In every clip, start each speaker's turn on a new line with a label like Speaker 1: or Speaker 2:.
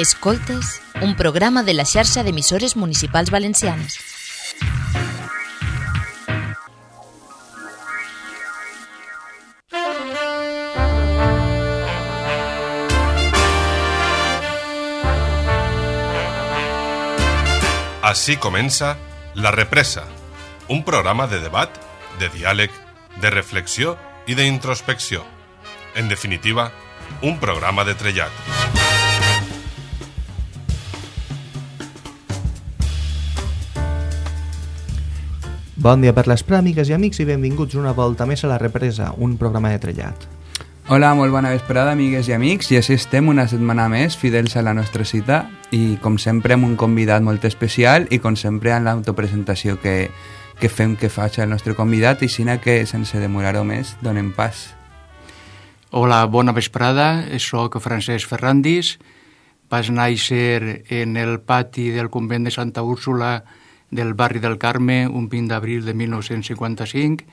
Speaker 1: Escoltes, un programa de la xarxa d'emissores municipals valencianes.
Speaker 2: Així comença La Represa, un programa de debat, de diàleg, de reflexió i d'introspecció. En definitiva, un programa de trellat.
Speaker 3: Bon dia per les pràmigues i amics i benvinguts una volta més a La Represa, un programa de trellat.
Speaker 4: Hola, molt bona vesprada, amigues i amics, i així estem una setmana més, fidels a la nostra cita, i com sempre amb un convidat molt especial i com sempre en l'autopresentació que, que fem que faig el nostre convidat, i sinó que sense demorar-ho més, donem pas.
Speaker 5: Hola, bona vesprada, sóc Francesc Ferrandis, vaig néixer en el pati del convent de Santa Úrsula del barri del Carme un 20 d'abril de 1955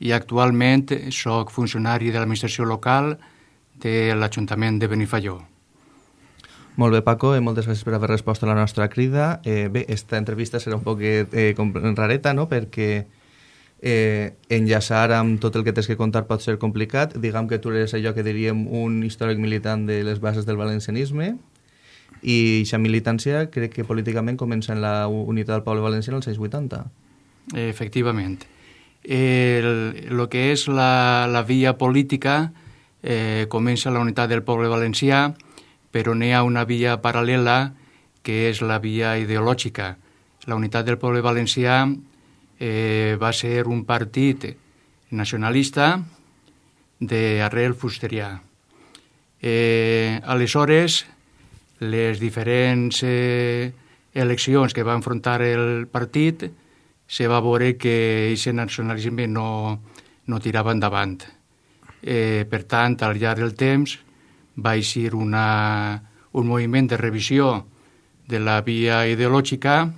Speaker 5: i actualment sóc funcionari de l'administració local de l'Ajuntament de Benifalló.
Speaker 3: Molt bé, Paco, eh, moltes gràcies per haver respost a la nostra crida. Eh, bé, esta entrevista serà un poc eh, rareta, no?, perquè eh, enllaçar amb tot el que tens que contar pot ser complicat. Diguem que tu eres allò que diríem un històric militant de les bases del valencianisme i aquesta militància crec que políticament comença en la unitat del poble valencià als anys 80.
Speaker 5: Efectivament. El, lo que és la, la via política eh, comença la unitat del poble valencià, però n'hi ha una via paral·lela que és la via ideològica. La unitat del poble valencià eh, va ser un partit nacionalista d'arrel fusterià. Eh, aleshores, les diferents eh, eleccions que va enfrontar el partit se va veure que aquest nacionalisme no, no tirava endavant. Eh, per tant, al llarg del temps va eixir una, un moviment de revisió de la via ideològica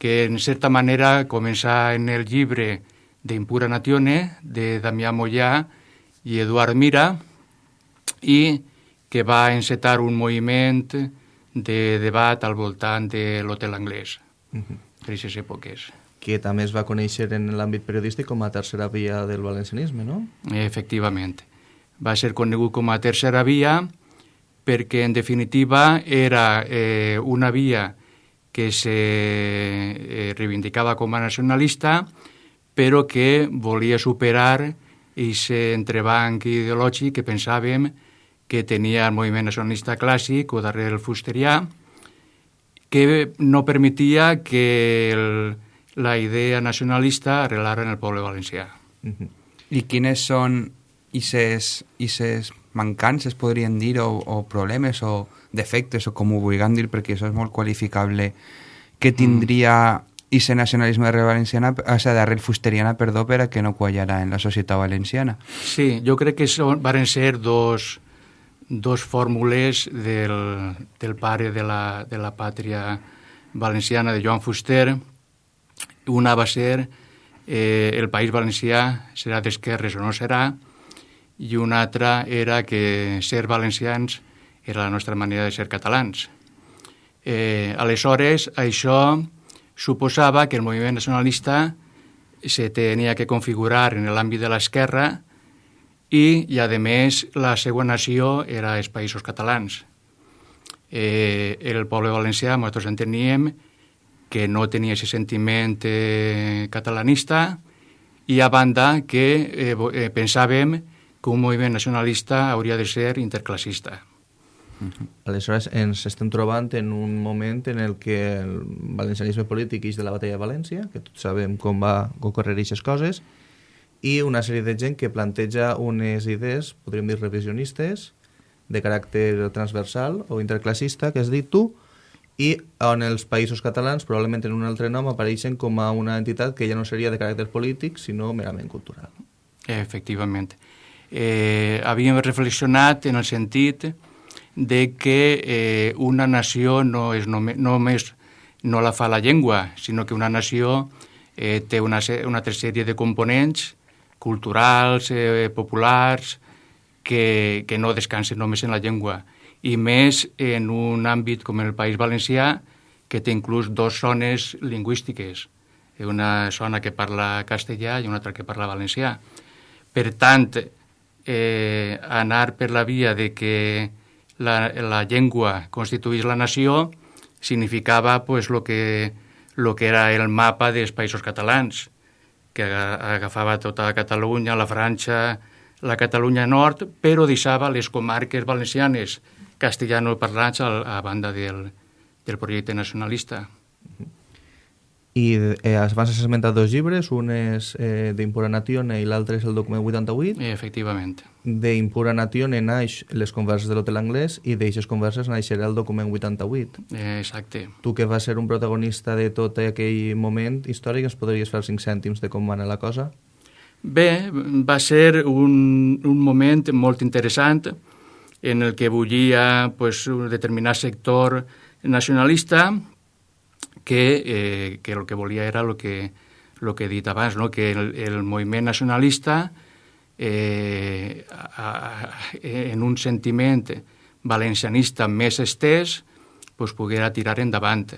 Speaker 5: que en certa manera comença en el llibre d'Impura Natione de Damià Mollà i Eduard Mira i que va encetar un moviment de debat al voltant de l'hotel anglès uh -huh. per aquestes èpoques.
Speaker 3: Que també es va conèixer en l'àmbit periodístic com a tercera via del valencianisme, no?
Speaker 5: Efectivament. Va ser conegut com a tercera via perquè, en definitiva, era eh, una via que se eh, reivindicava com a nacionalista, però que volia superar aquest entrebanc ideològic que pensàvem que tenia el moviment nacionalista clàssic o darrere el fusterià, que no permetia que el, la idea nacionalista arrelara en el poble valencià.
Speaker 4: Uh -huh. I quines són aquestes mancances, podríem dir, o, o problemes o defectes, o com ho vulguem dir, perquè això és molt qualificable, que tindria aquest nacionalisme de valenciana, o sigui, d'arrel fusteriana, perdó, per a que no quallarà en la societat valenciana.
Speaker 5: Sí, jo crec que són, van ser dos, dos fórmules del, del pare de la, de la pàtria valenciana, de Joan Fuster. Una va ser eh, el País Valencià serà d'esquerres o no serà, i una altra era que ser valencians era la nostra manera de ser catalans. Eh, aleshores, això suposava que el moviment nacionalista se tenia que configurar en l'àmbit de l'esquerra i, i, a més, la seva nació era els països catalans. Eh, el poble valencià, nosaltres enteníem que no tenia aquest sentiment eh, catalanista i, a banda, que eh, eh, pensàvem que un moviment nacionalista hauria de ser interclassista.
Speaker 3: Uh -huh. Aleshores, ens estem trobant en un moment en el que el valencianisme polític és de la batalla de València, que tots sabem com va ocorrer aquestes coses, i una sèrie de gent que planteja unes idees, podríem dir revisionistes, de caràcter transversal o interclassista, que has dit tu, i on els països catalans, probablement en un altre nom, apareixen com a una entitat que ja no seria de caràcter polític, sinó merament cultural.
Speaker 5: Efectivament. Eh, havíem reflexionat en el sentit de que eh, una nació no és només, només no la fa la llengua, sinó que una nació eh, té una, una altra sèrie de components culturals, eh, populars, que, que no descansen només en la llengua. i més en un àmbit com el País Valencià, que té inclús dues zones lingüístiques, una zona que parla castellà i una altra que parla valencià. Per tant, eh, anar per la via de que la, la llengua constituís la nació significava pues, lo, que, lo que era el mapa dels països catalans, que agafava tota Catalunya, la França, la Catalunya Nord, però deixava les comarques valencianes castellano-parlants a, a banda del, del projecte nacionalista.
Speaker 3: I eh, abans has esmentat dos llibres, un és eh, d'Impura Natione i l'altre és el document 88.
Speaker 5: Eh, efectivament.
Speaker 3: D'Impura Natione naix les converses de l'hotel anglès i d'eixes converses naixerà el document 88.
Speaker 5: Eh, exacte.
Speaker 3: Tu que vas ser un protagonista de tot aquell moment històric, ens podries fer els cinc cèntims de com va anar la cosa?
Speaker 5: Bé, va ser un, un moment molt interessant en el que bullia pues, un determinat sector nacionalista que, eh, que el que volia era el que, lo que he dit abans, no? que el, el moviment nacionalista eh, a, a, en un sentiment valencianista més estès pues, poguera tirar endavant.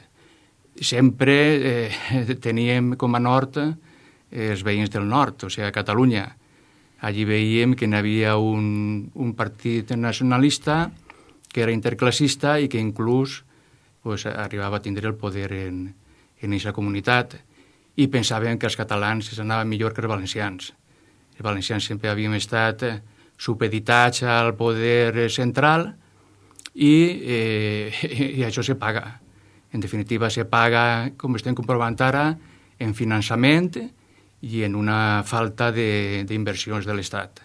Speaker 5: Sempre eh, teníem com a nord eh, els veïns del nord, o sigui, a Catalunya. Allí veiem que n'hi havia un, un partit nacionalista que era interclassista i que inclús pues, arribava a tindre el poder en, en aquesta comunitat i pensaven que els catalans es anaven millor que els valencians. Els valencians sempre havíem estat supeditats al poder central i, eh, i això se paga. En definitiva, se paga, com estem comprovant ara, en finançament i en una falta d'inversions de, de l'Estat.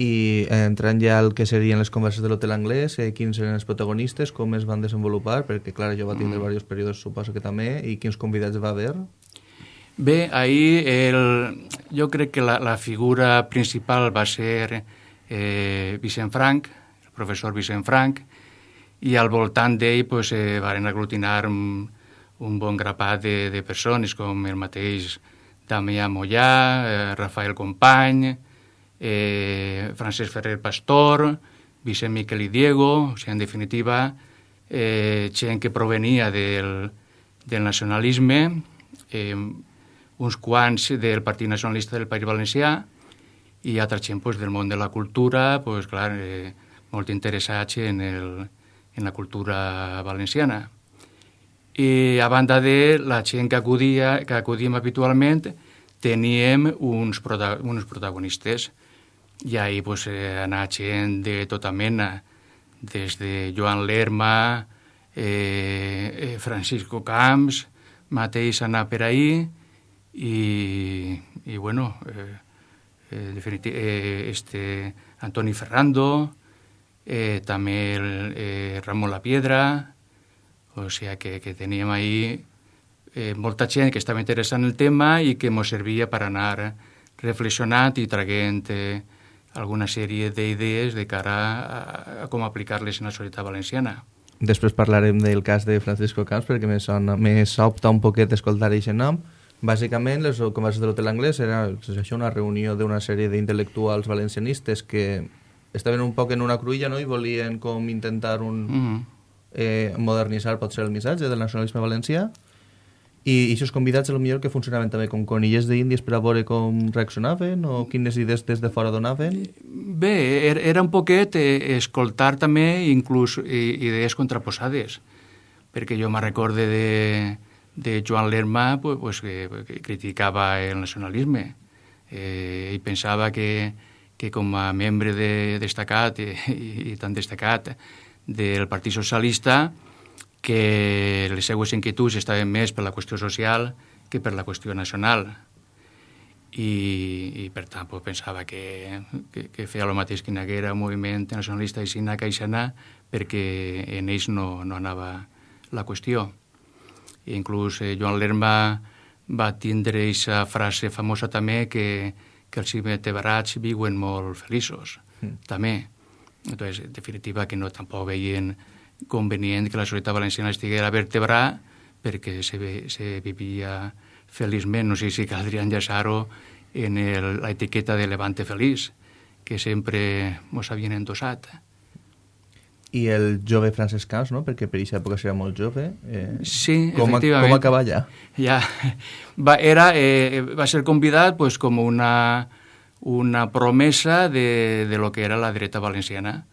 Speaker 3: I eh, entrant ja al que serien les converses de l'hotel anglès, eh, quins eren els protagonistes, com es van desenvolupar, perquè clar, jo va tindre mm. diversos períodes, suposo que també, i quins convidats va haver?
Speaker 5: Bé, ahir el, jo crec que la, la figura principal va ser eh, Vicent Frank, el professor Vicent Frank, i al voltant d'ell pues, eh, van aglutinar un, un bon grapat de, de persones, com el mateix Damià Mollà, eh, Rafael Company, eh, Francesc Ferrer Pastor, Vicent Miquel i Diego, o sigui, en definitiva, eh, gent que provenia del, del nacionalisme, eh, uns quants del Partit Nacionalista del País Valencià i altra gent pues, del món de la cultura, pues, clar, eh, molt interessats en, el, en la cultura valenciana. I a banda de la gent que, acudia, que acudíem habitualment, teníem uns, prota uns protagonistes i ahir pues, eh, anar gent de tota mena, des de Joan Lerma, eh, eh, Francisco Camps, mateix anar per ahir, i, i bueno, eh, eh, eh, este Antoni Ferrando, eh, també el, eh, Ramon La Piedra, o sigui que, que teníem ahir eh, molta gent que estava interessant el tema i que ens servia per anar reflexionant i traguent eh, alguna sèrie d'idees de cara a, a com aplicar-les en la societat valenciana.
Speaker 3: Després parlarem del cas de Francisco Camps perquè me, sona, me sobta un poquet escoltar aquest nom. Bàsicament, les converses de l'hotel anglès era això, una reunió d'una sèrie d'intel·lectuals valencianistes que estaven un poc en una cruïlla no? i volien com intentar un, mm -hmm. eh, modernitzar potser el missatge del nacionalisme valencià i aquests convidats, a lo millor que funcionaven també com conilles d'índies per a veure com reaccionaven o quines idees des de fora donaven?
Speaker 5: Bé, er, era un poquet eh, escoltar també inclús idees contraposades, perquè jo me recorde de, de Joan Lerma pues, pues, que, que criticava el nacionalisme eh, i pensava que, que com a membre de, destacat i, i tan destacat del Partit Socialista que les seues inquietuds estaven més per la qüestió social que per la qüestió nacional. I, i per tant pues, pensava que, que, que feia el mateix que hi haguera un moviment nacionalista i sina caixana perquè en ells no, no anava la qüestió. I inclús eh, Joan Lerma va tindre aquesta frase famosa també que, que els invertebrats viuen molt feliços, mm. també. Entonces, en definitiva, que no tampoc veien convenient que la societat valenciana estiguera vertebrar perquè se, se vivia feliçment. No sé si caldria enllaçar-ho en l'etiqueta de Levante Feliç, que sempre ens havien endossat.
Speaker 3: i el jove Francesc Camps, no? perquè per aquesta època era molt jove. Eh,
Speaker 5: Sí,
Speaker 3: com,
Speaker 5: efectivament.
Speaker 3: Com acaba allà?
Speaker 5: Ja, va, era, eh, va ser convidat pues, com una, una promesa de, de lo que era la dreta valenciana.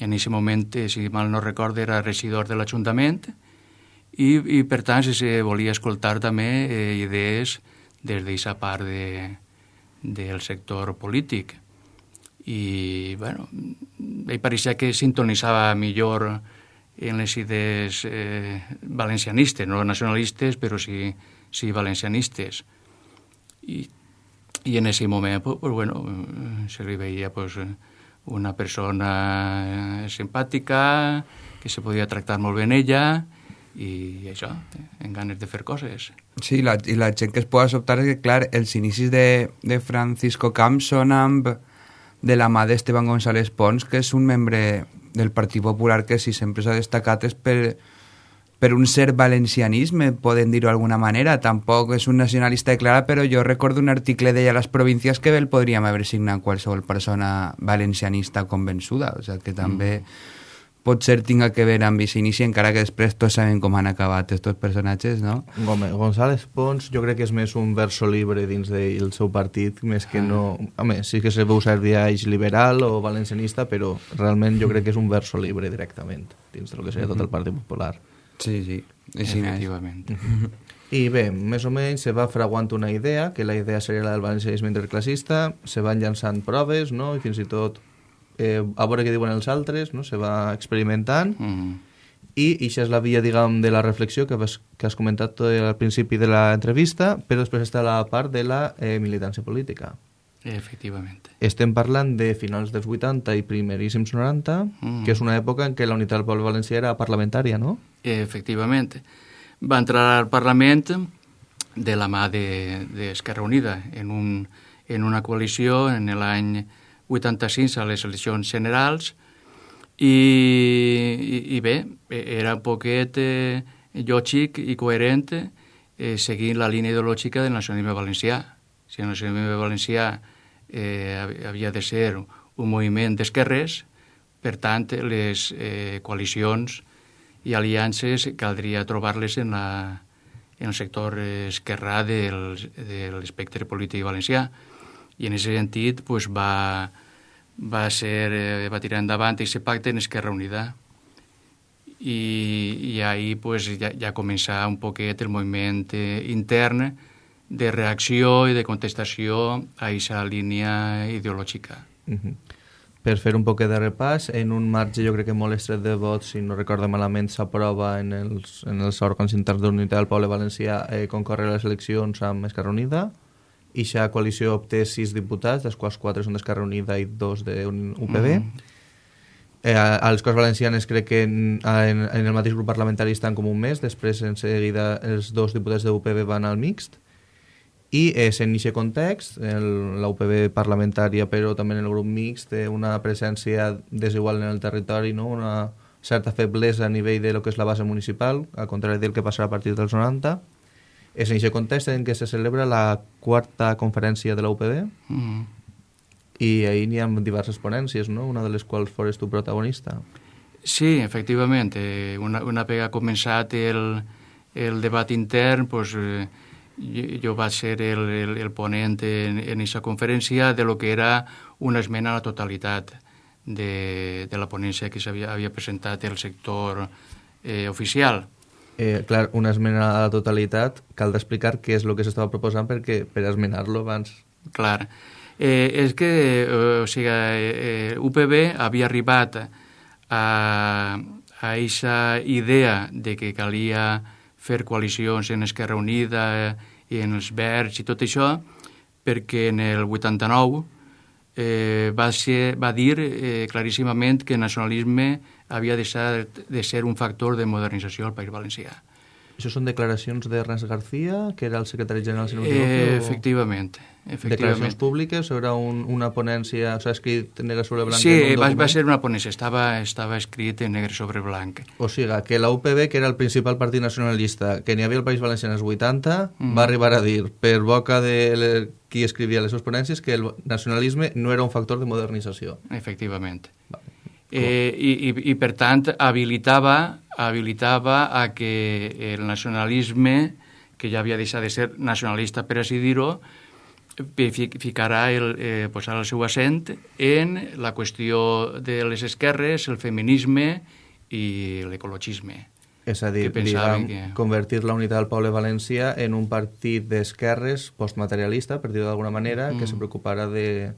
Speaker 5: En aquest moment, eh, si mal no recordo, era regidor de l'Ajuntament i, i, per tant, si se volia escoltar també eh, idees des d'aquesta part de, del sector polític. I, bueno, ell pareixia que sintonitzava millor en les idees eh, valencianistes, no nacionalistes, però sí, sí valencianistes. I, i en aquest moment, pues, pues, bueno, se li veia pues, una persona eh, simpàtica, que se podia tractar molt bé en ella, i això, en ganes de fer coses.
Speaker 4: Sí, la, i la gent que es pot sobtar és que, clar, els inicis de, de Francisco Camps són amb de la mà d'Esteban González Pons, que és un membre del Partit Popular que si sempre s'ha destacat és per, per un cert valencianisme, poden dir-ho d'alguna manera. Tampoc és un nacionalista declarat, però jo recordo un article d'ella a les províncies que el podríem haver signat qualsevol persona valencianista convençuda. O sigui que també mm. pot ser tinga que veure amb aquest inici, encara que després tots sabem com han acabat aquests personatges, no?
Speaker 3: Home, González Pons jo crec que és més un verso libre dins del seu partit, més que no... Home, sí que se veu servir eix liberal o valencianista, però realment jo crec que és un verso libre directament dins del que seria tot el Partit Popular.
Speaker 4: Sí, sí.
Speaker 5: Efectivament.
Speaker 3: I bé, més o menys se va fraguant una idea, que la idea seria la del valencianisme interclassista, se van llançant proves, no?, i fins i tot eh, a veure què diuen els altres, no?, se va experimentant,
Speaker 5: Mm.
Speaker 3: i això és la via, diguem, de la reflexió que, vas, que has comentat tot al principi de l'entrevista, però després està la part de la eh, militància política.
Speaker 5: Efectivament.
Speaker 3: Estem parlant de finals dels 80 i primeríssims 90,
Speaker 5: Mm.
Speaker 3: que és una època en què la unitat del poble valencià era parlamentària, no?
Speaker 5: Efectivament. Va entrar al Parlament de la mà d'Esquerra de, Unida en, un, en una coalició en l'any 86 a les eleccions generals i, i, i bé, era un poquet eh, lògic i coherent eh, seguint la línia ideològica del nacionalisme valencià. Si el nacionalisme valencià eh, havia de ser un moviment d'esquerres, per tant, les eh, coalicions i aliances caldria trobar-les en, la, en el sector esquerrà del, de l'espectre polític valencià. I en aquest sentit pues, va, va, ser, eh, va tirar endavant aquest pacte en Esquerra Unida. I, i ahir pues, ja, ja començà un poquet el moviment eh, intern de reacció i de contestació a aquesta línia ideològica.
Speaker 3: Uh -huh. Per fer un poquet de repàs, en un marge jo crec que molt estret de vots, si no recordo malament, s'aprova en, els, en els òrgans interns d'unitat del poble valencià eh, concórrer a les eleccions amb Esquerra Unida, i aquesta coalició obté sis diputats, dels quals quatre són d'Esquerra Unida i dos d'UPB. Mm. Eh, a les Corts Valencianes crec que en, en, en el mateix grup parlamentari estan com un mes, després en seguida els dos diputats de UPB van al mixt, i és en aquest context, el, la UPB parlamentària però també en el grup mixt té una presència desigual en el territori, no? una certa feblesa a nivell de lo que és la base municipal, al contrari del que passarà a partir dels 90. És en aquest context en què se celebra la quarta conferència de la UPB
Speaker 5: Mm.
Speaker 3: i ahir n'hi ha diverses ponències, no? una de les quals fores tu protagonista.
Speaker 5: Sí, efectivament. Eh, una, una vegada començat el, el debat intern, pues, eh, jo, vaig ser el, el, el ponent en aquesta conferència de lo que era una esmena a la totalitat de, de la ponència que s'havia havia presentat el sector eh, oficial.
Speaker 3: Eh, clar, una esmena a la totalitat, cal d'explicar què és el que s'estava proposant perquè per esmenar-lo abans...
Speaker 5: Clar. Eh, és que eh, o sigui, eh, UPB havia arribat a, a aquesta idea de que calia fer coalicions en Esquerra Unida i en els Verds i tot això, perquè en el 89 eh, va, ser, va dir eh, claríssimament que el nacionalisme havia de ser, de ser un factor de modernització al País Valencià.
Speaker 3: Això són declaracions de Ernest García, que era el secretari general, si no
Speaker 5: Eh, efectivament,
Speaker 3: Declaracions públiques o era un, una ponència, s'ha escrit negre sobre blanc
Speaker 5: Sí, va, va ser una ponència, estava, estava escrit en negre sobre blanc.
Speaker 3: O sigui, que la UPB, que era el principal partit nacionalista que n'hi havia al País Valencià en els 80,
Speaker 5: Mm.
Speaker 3: va arribar a dir, per boca de qui escrivia les seves ponències, que el nacionalisme no era un factor de modernització.
Speaker 5: Efectivament.
Speaker 3: Vale.
Speaker 5: Eh, i, i, I, per tant, habilitava, habilitava a que el nacionalisme, que ja havia deixat de ser nacionalista, per així dir-ho, ficarà el, eh, posarà el seu accent en la qüestió de les esquerres, el feminisme i l'ecologisme.
Speaker 3: És a dir, diguem, que... convertir la unitat del poble valencià en un partit d'esquerres postmaterialista, per dir-ho d'alguna manera, mm. que se preocuparà de,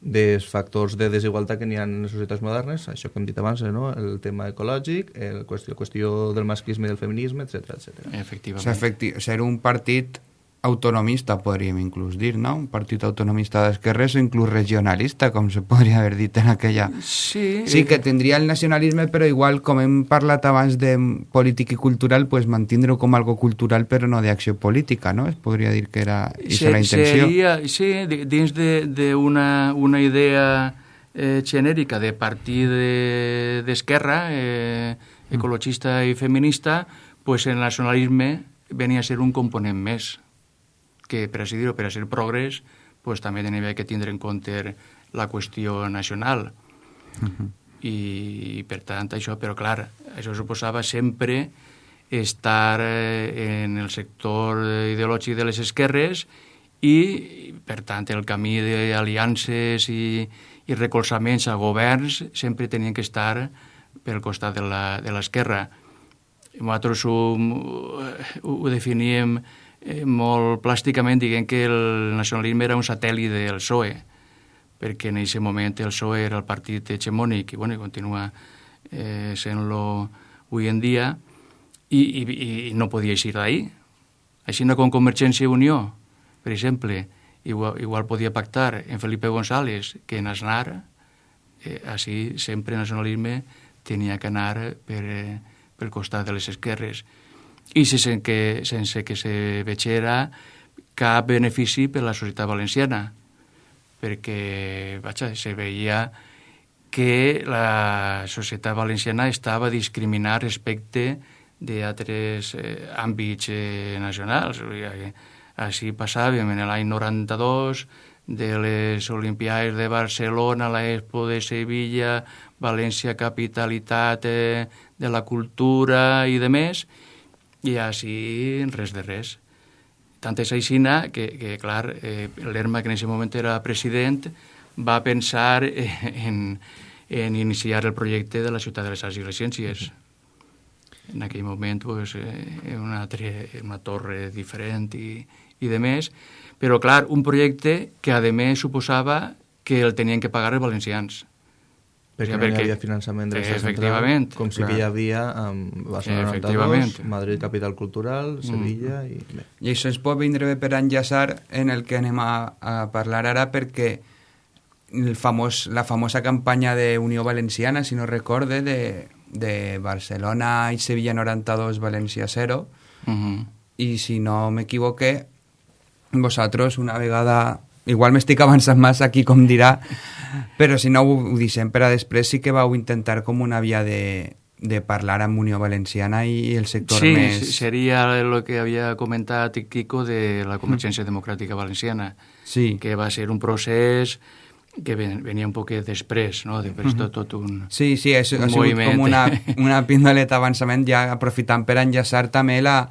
Speaker 3: dels factors de desigualtat que n'hi ha en les societats modernes, això que hem dit abans, no? el tema ecològic, el qüestió, qüestió del masclisme i del feminisme, etc etc.
Speaker 5: Efectivament.
Speaker 4: O efecti ser un partit autonomista, podríem inclús dir, no? Un partit autonomista d'esquerres o inclús regionalista, com se podria haver dit en aquella...
Speaker 5: Sí.
Speaker 4: Sí, que tindria el nacionalisme, però igual, com hem parlat abans de polític i cultural, pues mantindre-ho com algo cultural, però no d'acció política, no? Es podria dir que era
Speaker 5: se,
Speaker 4: la intenció.
Speaker 5: Seria, sí, dins d'una de, una idea eh, genèrica de partit d'esquerra, de, eh, ecologista i feminista, pues el nacionalisme venia a ser un component més que per així dir-ho, per a ser progrés, pues, també tenia que tindre en compte la qüestió nacional. Uh -huh. I, per tant, això, però clar, això suposava sempre estar eh, en el sector ideològic de les esquerres i, per tant, el camí d'aliances i, i recolzaments a governs sempre tenien que estar pel costat de l'esquerra. Nosaltres ho, ho definíem eh, molt plàsticament dient que el nacionalisme era un satèl·lit del PSOE, perquè en aquest moment el PSOE era el partit hegemònic i, bueno, continua eh, sent-lo avui en dia, i, i, i no podia eixir d'ahir. Així no com Convergència i Unió, per exemple, igual, igual podia pactar en Felipe González que en Aznar, eh, així sempre el nacionalisme tenia que anar per, eh, pel costat de les esquerres i sense que, sense que se vegera cap benefici per a la societat valenciana, perquè vaja, se veia que la societat valenciana estava discriminada respecte d'altres eh, àmbits eh, nacionals. Així passàvem en l'any 92 de les Olimpiades de Barcelona, l'Expo de Sevilla, València capitalitat eh, de la cultura i de més, i així res de res. Tant és aixina que, que clar, eh, l'Erma, que en aquest moment era president, va pensar en, en iniciar el projecte de la ciutat de les arts i les ciències. En aquell moment, pues, eh, una, una torre diferent i, i de més, però, clar, un projecte que, a més, suposava que el tenien que pagar els valencians
Speaker 3: perquè, perquè no hi havia finançament de l'estat central, com sí que hi havia amb Barcelona 92, Madrid Capital Cultural, mm. Sevilla mm. i... Bé.
Speaker 4: I això ens pot vindre bé per enllaçar en el que anem a, a parlar ara perquè el famós, la famosa campanya de Unió Valenciana, si no recorde, de, de Barcelona i Sevilla 92, València 0, uh -huh. i si no m'equivoqué, vosaltres una vegada igual m'estic avançant massa aquí, com dirà, però si no ho, ho deixem per a després, sí que vau intentar com una via de, de parlar amb Unió Valenciana i el sector
Speaker 5: sí,
Speaker 4: més...
Speaker 5: Sí, seria el que havia comentat Kiko de la Convergència mm. Democràtica Valenciana,
Speaker 4: sí.
Speaker 5: que va ser un procés que venia un poc després, no? Després tot, tot un
Speaker 4: Sí, sí, és, un ha sigut moviment. com una, una pindoleta d'avançament, ja aprofitant per enllaçar també la,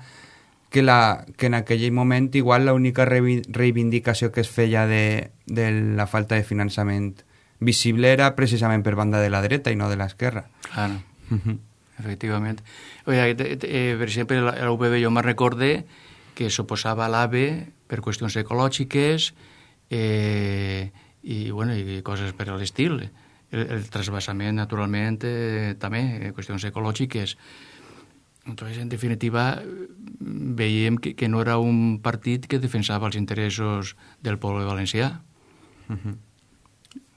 Speaker 4: que, la, que en aquell moment igual l'única reivindicació que es feia de, de la falta de finançament visible era precisament per banda de la dreta i no de l'esquerra.
Speaker 5: Claro, uh -huh. efectivament. Oye, eh, per exemple, la UPB jo me recorde que s'oposava a l'AVE per qüestions ecològiques eh, i, bueno, i coses per a l'estil. El, el trasbassament, naturalment, eh, també, eh, qüestions ecològiques. Entonces, en definitiva, veiem que, que no era un partit que defensava els interessos del poble valencià. Uh
Speaker 3: -huh.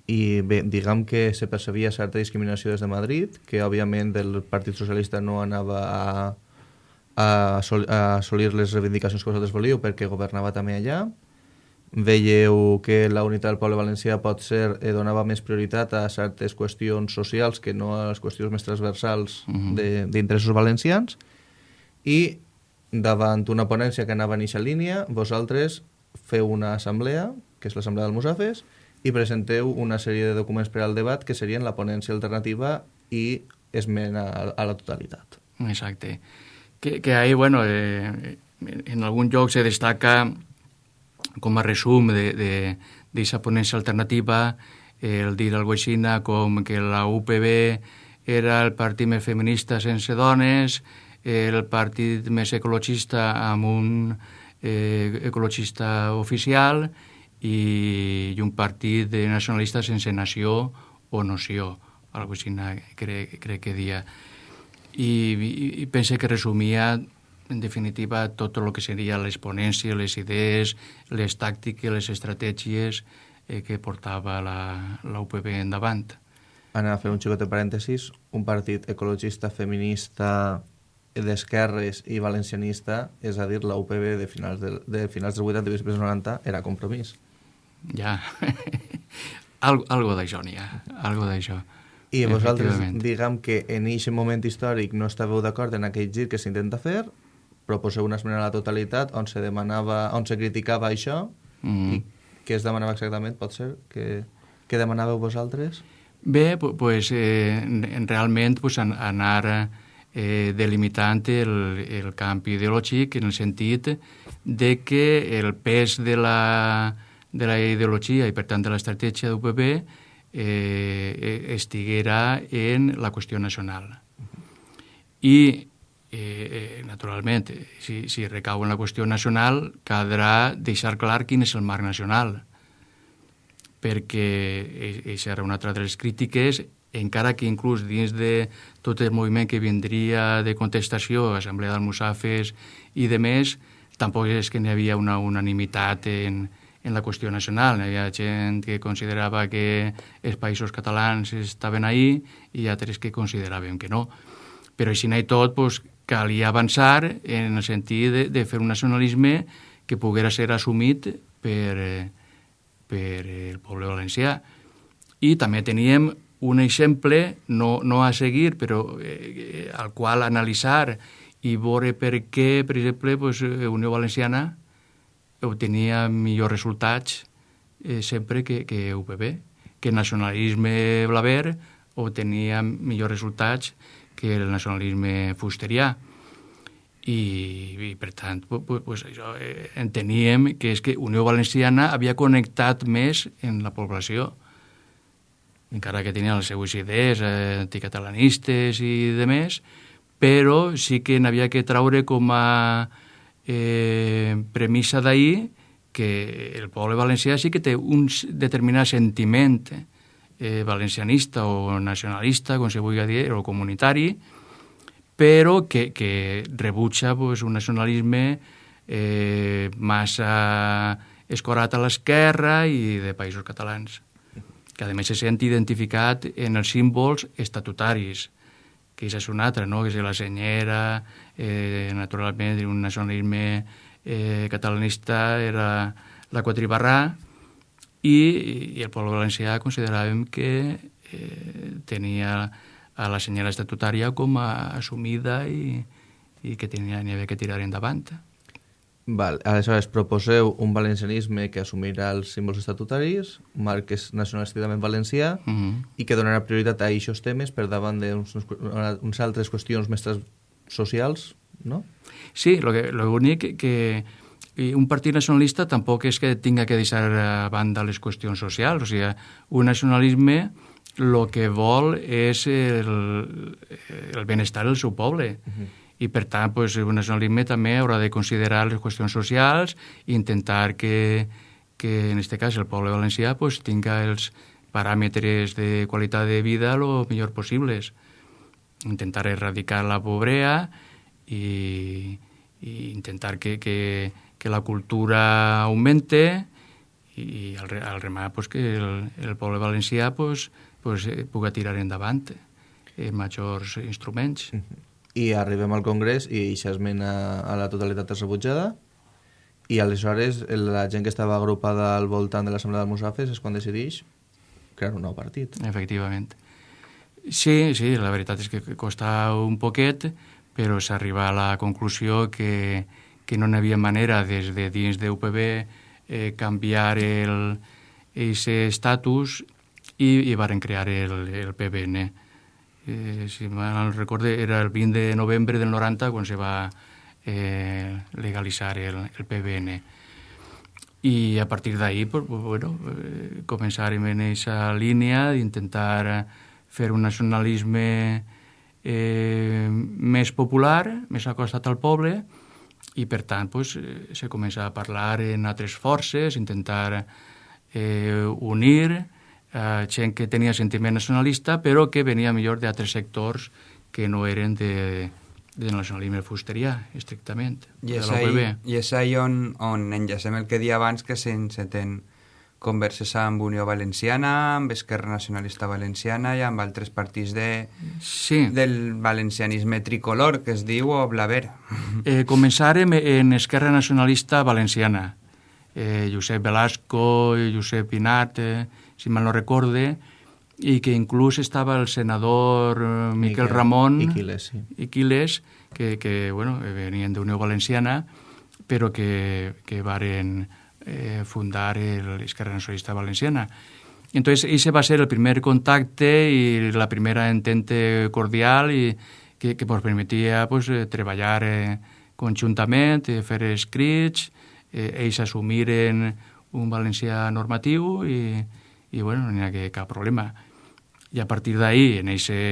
Speaker 3: I bé, diguem que se percebia certa discriminació des de Madrid, que òbviament el Partit Socialista no anava a, a, a assolir les reivindicacions que vosaltres volíeu perquè governava també allà. Veieu que la unitat del poble valencià pot ser, eh, donava més prioritat a certes qüestions socials que no a les qüestions més transversals uh -huh. d'interessos valencians i davant una ponència que anava en aquesta línia, vosaltres feu una assemblea, que és l'assemblea del Musafes, i presenteu una sèrie de documents per al debat que serien la ponència alternativa i esmena a, a la totalitat.
Speaker 5: Exacte. Que, que ahí, bueno, eh, en algun lloc se destaca com a resum d'aquesta ponència alternativa el dir alguna cosa com que la UPB era el partit més feminista sense dones, el partit més ecologista amb un eh, ecologista oficial i, i un partit de nacionalista sense nació o noció, algo així crec, crec que dia. I, i, i pense que resumia en definitiva tot el que seria les ponències, les idees, les tàctiques, les estratègies eh, que portava la, la UPB endavant.
Speaker 3: Anar a fer un xicot de parèntesis, un partit ecologista, feminista, d'esquerres i valencianista, és a dir, la UPB de finals, de, de finals dels 80 i després 90 era compromís.
Speaker 5: Ja, algo, algo d'això n'hi ha, algo d'això.
Speaker 3: I vosaltres, diguem que en aquest moment històric no estàveu d'acord en aquell gir que s'intenta fer, proposeu una esmena a la totalitat on se demanava, on se criticava això mm. i què es demanava exactament, pot ser? Que, què demanàveu vosaltres?
Speaker 5: Bé, pues, eh, realment pues, anar eh, delimitant el, el camp ideològic en el sentit de que el pes de la, de la ideologia i, per tant, de l'estratègia d'UPB eh, estiguera en la qüestió nacional. I eh, eh, naturalment, si, si recau en la qüestió nacional, caldrà deixar clar quin és el marc nacional, perquè això era una altra de les crítiques, encara que inclús dins de tot el moviment que vindria de contestació, Assemblea d'Almussafes i de més, tampoc és que n'hi havia una unanimitat en, en la qüestió nacional. Hi havia gent que considerava que els països catalans estaven ahí i altres que consideraven que no. Però així i tot, pues, calia avançar en el sentit de, de fer un nacionalisme que poguera ser assumit per, per el poble valencià. I també teníem un exemple, no, no a seguir, però eh, al qual analitzar i veure per què, per exemple, pues, Unió Valenciana obtenia millors resultats eh, sempre que, que UPB, que nacionalisme blaver obtenia millors resultats que el nacionalisme fusterià. I, i per tant, pues, pues això, eh, enteníem que és que Unió Valenciana havia connectat més en la població, encara que tenien les seues idees eh, anticatalanistes i de més, però sí que n'havia que traure com a eh, premissa d'ahir que el poble valencià sí que té un determinat sentiment eh, eh, valencianista o nacionalista, com se vulgui dir, o comunitari, però que, que rebutja pues, un nacionalisme eh, massa escorat a l'esquerra i de països catalans, que a més se sent identificat en els símbols estatutaris, que és una altra, no? que és la senyera, eh, naturalment, un nacionalisme eh, catalanista era la quatribarrà, i, i el poble valencià consideràvem que eh, tenia a la senyora estatutària com a assumida i, i que tenia, n'hi havia que tirar endavant.
Speaker 3: Val, aleshores proposeu un valencianisme que assumirà els símbols estatutaris, marc que és nacionalísticament valencià, uh mhm. -huh. i que donarà prioritat a aquests temes per davant d'unes altres qüestions més socials, no?
Speaker 5: Sí, l'únic que, que i un partit nacionalista tampoc és que tinga que deixar a banda les qüestions socials, o sigui, un nacionalisme el que vol és el, el benestar del seu poble. Uh -huh. I, per tant, pues, un nacionalisme també haurà de considerar les qüestions socials i intentar que, que en aquest cas, el poble valencià pues, tinga els paràmetres de qualitat de vida el millor possibles. Intentar erradicar la pobrea i, i intentar que, que, que la cultura augmente i al, al remar pues, que el, el poble valencià pues, pues, eh, pugui tirar endavant eh, majors instruments.
Speaker 3: I arribem al Congrés i aquesta esmena a la totalitat és rebutjada i aleshores la gent que estava agrupada al voltant de l'Assemblea de Musafes és quan decideix crear un nou partit.
Speaker 5: Efectivament. Sí, sí, la veritat és que costa un poquet, però s'arriba a la conclusió que, que no n'hi havia manera des de dins d'UPB eh, canviar el, ese estatus i, i varen crear el, el PBN. Eh, si mal recorde, era el 20 de novembre del 90 quan se va eh, legalitzar el, el PBN. I a partir d'ahí, pues, bueno, eh, començarem en aquesta línia d'intentar fer un nacionalisme eh, més popular, més acostat al poble, i per tant pues, eh, se comença a parlar en altres forces, intentar eh, unir eh, gent que tenia sentiment nacionalista però que venia millor d'altres sectors que no eren de, de nacionalisme fusterià, estrictament.
Speaker 4: I és, ahí, I és ahí on, on enllacem el que dia abans que s'enceten converses amb Unió Valenciana, amb Esquerra Nacionalista Valenciana i amb altres partits de,
Speaker 5: sí.
Speaker 4: del valencianisme tricolor, que es diu, o Blaver.
Speaker 5: Eh, començarem en Esquerra Nacionalista Valenciana. Eh, Josep Velasco, Josep Pinat, eh, si mal no recorde, i que inclús estava el senador eh, Miquel, Miquel Ramon
Speaker 3: Iquiles, sí.
Speaker 5: Iquiles que, que bueno, venien d'Unió Valenciana, però que, que varen eh, fundar l'Esquerra Nacionalista Valenciana. Entonces, ese va a ser el primer contacte i la primera entente cordial i que, que pues, permetia pues, eh, treballar eh, conjuntament, eh, fer escrits, eh, ells assumiren un valencià normatiu i, i bueno, no n'hi ha cap problema. I a partir d'ahí, en aquesta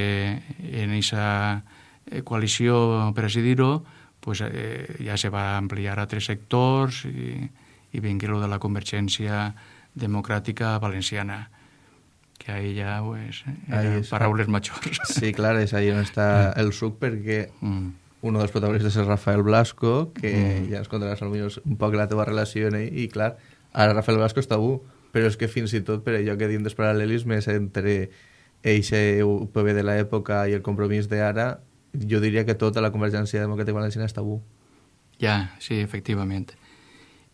Speaker 5: en eh, coalició, per així dir-ho, pues, eh, ja se va ampliar a tres sectors i, i vingui lo de la convergència democràtica valenciana que ahí ja pues, eren paraules majors.
Speaker 3: Sí, clar, és ahí on està el suc perquè mm. un dels protagonistes és Rafael Blasco, que mm. ja ens contaràs potser un poc la teva relació en ell, i clar, ara Rafael Blasco està tabú, però és que fins i tot per allò que diem dels paral·lelismes entre eixe UPB de l'època i el compromís d'ara, jo diria que tota la convergència democràtica valenciana és tabú.
Speaker 5: Ja, sí, efectivament.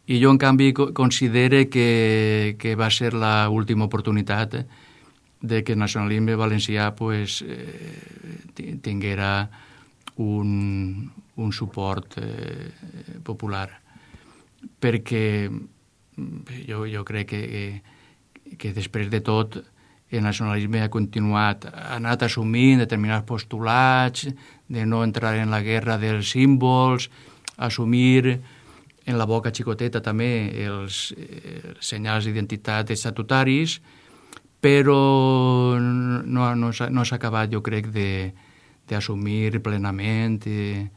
Speaker 5: I jo, en canvi, considere que, que va ser la última oportunitat de que el nacionalisme valencià pues, eh, tinguera un, un suport eh, popular. Perquè jo, jo crec que, que, que després de tot el nacionalisme ha continuat, ha anat assumint determinats postulats, de no entrar en la guerra dels símbols, assumir en la boca xicoteta també els, els senyals d'identitat estatutaris, però no, no, no s'ha acabat, jo crec, d'assumir plenament eh,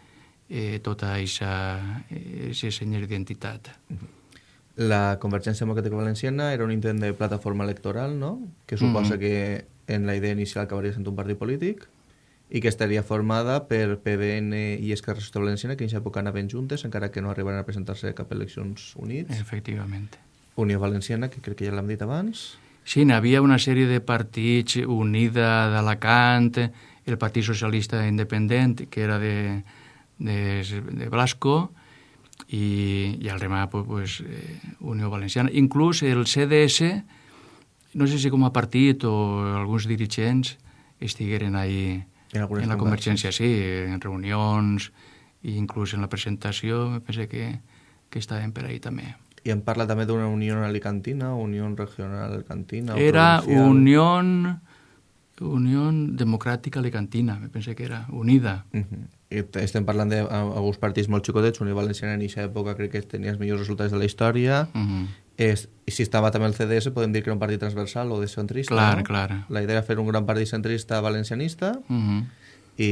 Speaker 5: eh, tota aquesta senyal d'identitat.
Speaker 3: La Convergència Democràtica Valenciana era un intent de plataforma electoral, no?, que suposa mm -hmm. que en la idea inicial acabaria sent un partit polític, i que estaria formada per PBN i Esquerra Socialista Valenciana, que en aquesta època anaven juntes, encara que no arribaran a presentar-se cap a eleccions units.
Speaker 5: Efectivament.
Speaker 3: Unió Valenciana, que crec que ja l'hem dit abans.
Speaker 5: Sí, n'hi havia una sèrie de partits, Unida d'Alacant, el Partit Socialista Independent, que era de, de, de Blasco, i, i el remà, pues, pues, eh, Unió Valenciana. Inclús el CDS, no sé si com a partit o alguns dirigents estigueren ahí en, en la convergència, sí, en reunions i inclús en la presentació, penso que, que estàvem per ahí també.
Speaker 3: I em parla també d'una Unió Alicantina, Unió Regional Alicantina...
Speaker 5: Era Unió Unió Democràtica Alicantina, me pensé que era, unida.
Speaker 3: Uh -huh. I estem parlant d'alguns partits molt xicotets, Unió Valenciana en aquesta època crec que tenia els millors resultats de la història, uh -huh. És, i si estava també el CDS podem dir que era un partit transversal o de centrista,
Speaker 5: clar,
Speaker 3: no?
Speaker 5: Clar.
Speaker 3: La idea era fer un gran partit centrista valencianista, uh -huh. i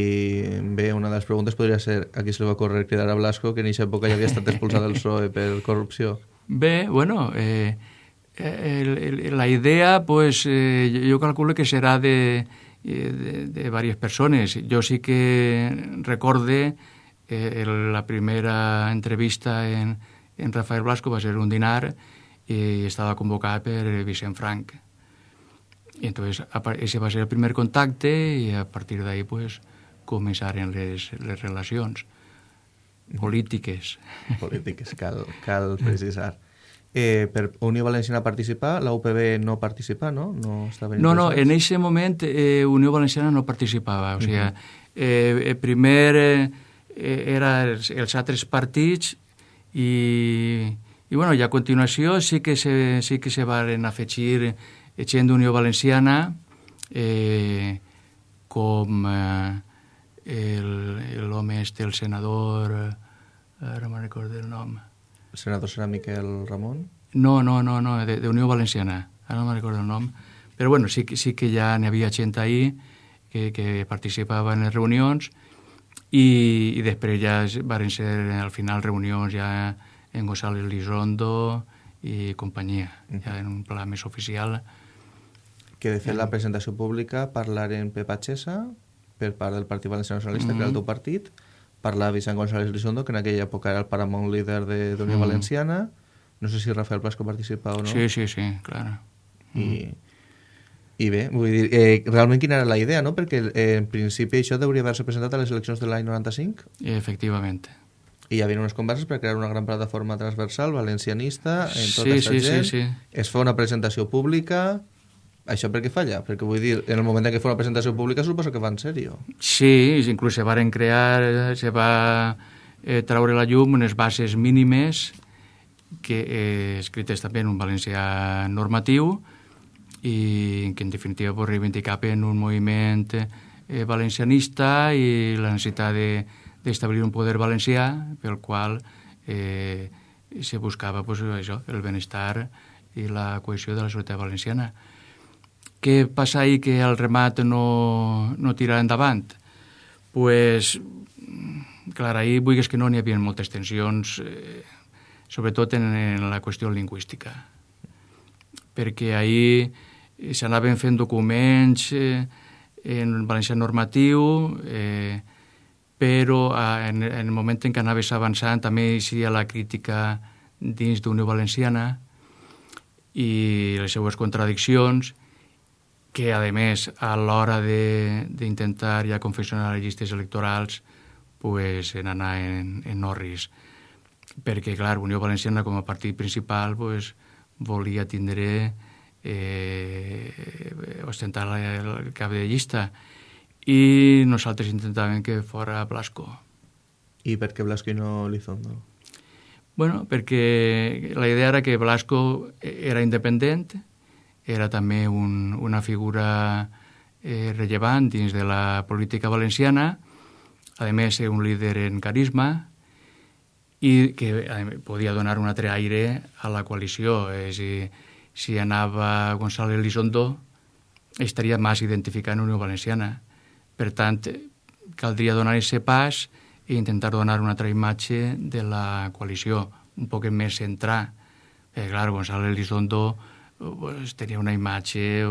Speaker 3: bé, una de les preguntes podria ser a qui se li va córrer cridar a Blasco que en aquesta època ja havia estat expulsat del PSOE per corrupció.
Speaker 5: Bé, bueno, eh, el, el, la idea, pues, eh, yo calculo que será de, eh, de, de varias personas. Yo sí que recorde eh, la primera entrevista en, en Rafael Blasco va ser un dinar i estava convocat per Vicent Frank. I entonces ese va ser el primer contacte i a partir d'ahí pues, començaren les, les relacions polítiques.
Speaker 3: Polítiques, cal, cal precisar eh, per Unió Valenciana participar, la UPB no participa, no?
Speaker 5: No, no, no, en aquest moment eh, Unió Valenciana no participava, o sigui, uh -huh. eh, primer eh, era els, els altres partits i, I, bueno, i a continuació sí que se, sí que se van afegir gent d'Unió Valenciana eh, com eh, l'home este, el senador... Eh, ara me'n recordo el nom.
Speaker 3: El senador serà Miquel Ramon?
Speaker 5: No, no, no, no d'Unió Valenciana. Ara no me'n recordo el nom. Però bueno, sí, sí que ja n'hi havia gent ahí que, que participava en les reunions i, i després ja van ser al final reunions ja en González Lizondo i companyia, ja en un pla més oficial.
Speaker 3: Que de fet la presentació pública parlaren Pep Achesa per part del Partit Valencià Nacionalista, mm -hmm. que era el teu partit, parlava Vicent González Lizondo, que en aquella època era el Paramount líder de d'Unió mm. Valenciana, no sé si Rafael Blasco participa o no.
Speaker 5: Sí, sí, sí, clar.
Speaker 3: I, mm. I bé, vull dir, eh, realment quina era la idea, no? Perquè eh, en principi això hauria d'haver-se presentat a les eleccions de l'any 95.
Speaker 5: Efectivament.
Speaker 3: I hi havia unes converses per crear una gran plataforma transversal valencianista en tota
Speaker 5: sí,
Speaker 3: aquesta
Speaker 5: sí,
Speaker 3: gent.
Speaker 5: Sí, sí.
Speaker 3: Es fa una presentació pública... Això per què falla? Perquè vull dir, en el moment en què fa una presentació pública suposo que va en sèrio.
Speaker 5: Sí, inclús se varen crear, se va eh, traure la llum unes bases mínimes que eh, escrites també en un valencià normatiu i que en definitiva pues, reivindicaven un moviment eh, valencianista i la necessitat de d'establir un poder valencià pel qual eh, se buscava pues, això, el benestar i la cohesió de la societat valenciana. Què passa ahir que el remat no, no tira endavant? pues, clar, ahir vull que no n'hi havia moltes tensions, eh, sobretot en, en la qüestió lingüística, perquè ahir s'anaven fent documents eh, en valencià normatiu, eh, però eh, en, en el moment en què anaves avançant també hi ha la crítica dins d'Unió Valenciana i les seues contradiccions que, a més, a l'hora d'intentar ja confeccionar les llistes electorals pues, en anar en, en orris. Perquè, clar, Unió Valenciana com a partit principal pues, volia tindre eh, ostentar el cap de llista i nosaltres intentàvem que fora Blasco.
Speaker 3: I per què Blasco i no Lizondo?
Speaker 5: Bueno, perquè la idea era que Blasco era independent, era també un, una figura eh, rellevant dins de la política valenciana, a més un líder en carisma i que podia donar un altre aire a la coalició. A dir, si anava González Lizondo, estaria més identificat en Unió Valenciana per tant, caldria donar aquest pas i intentar donar una altra imatge de la coalició, un poc més centrar. Eh, clar, Gonzalo Elizondo pues, tenia una imatge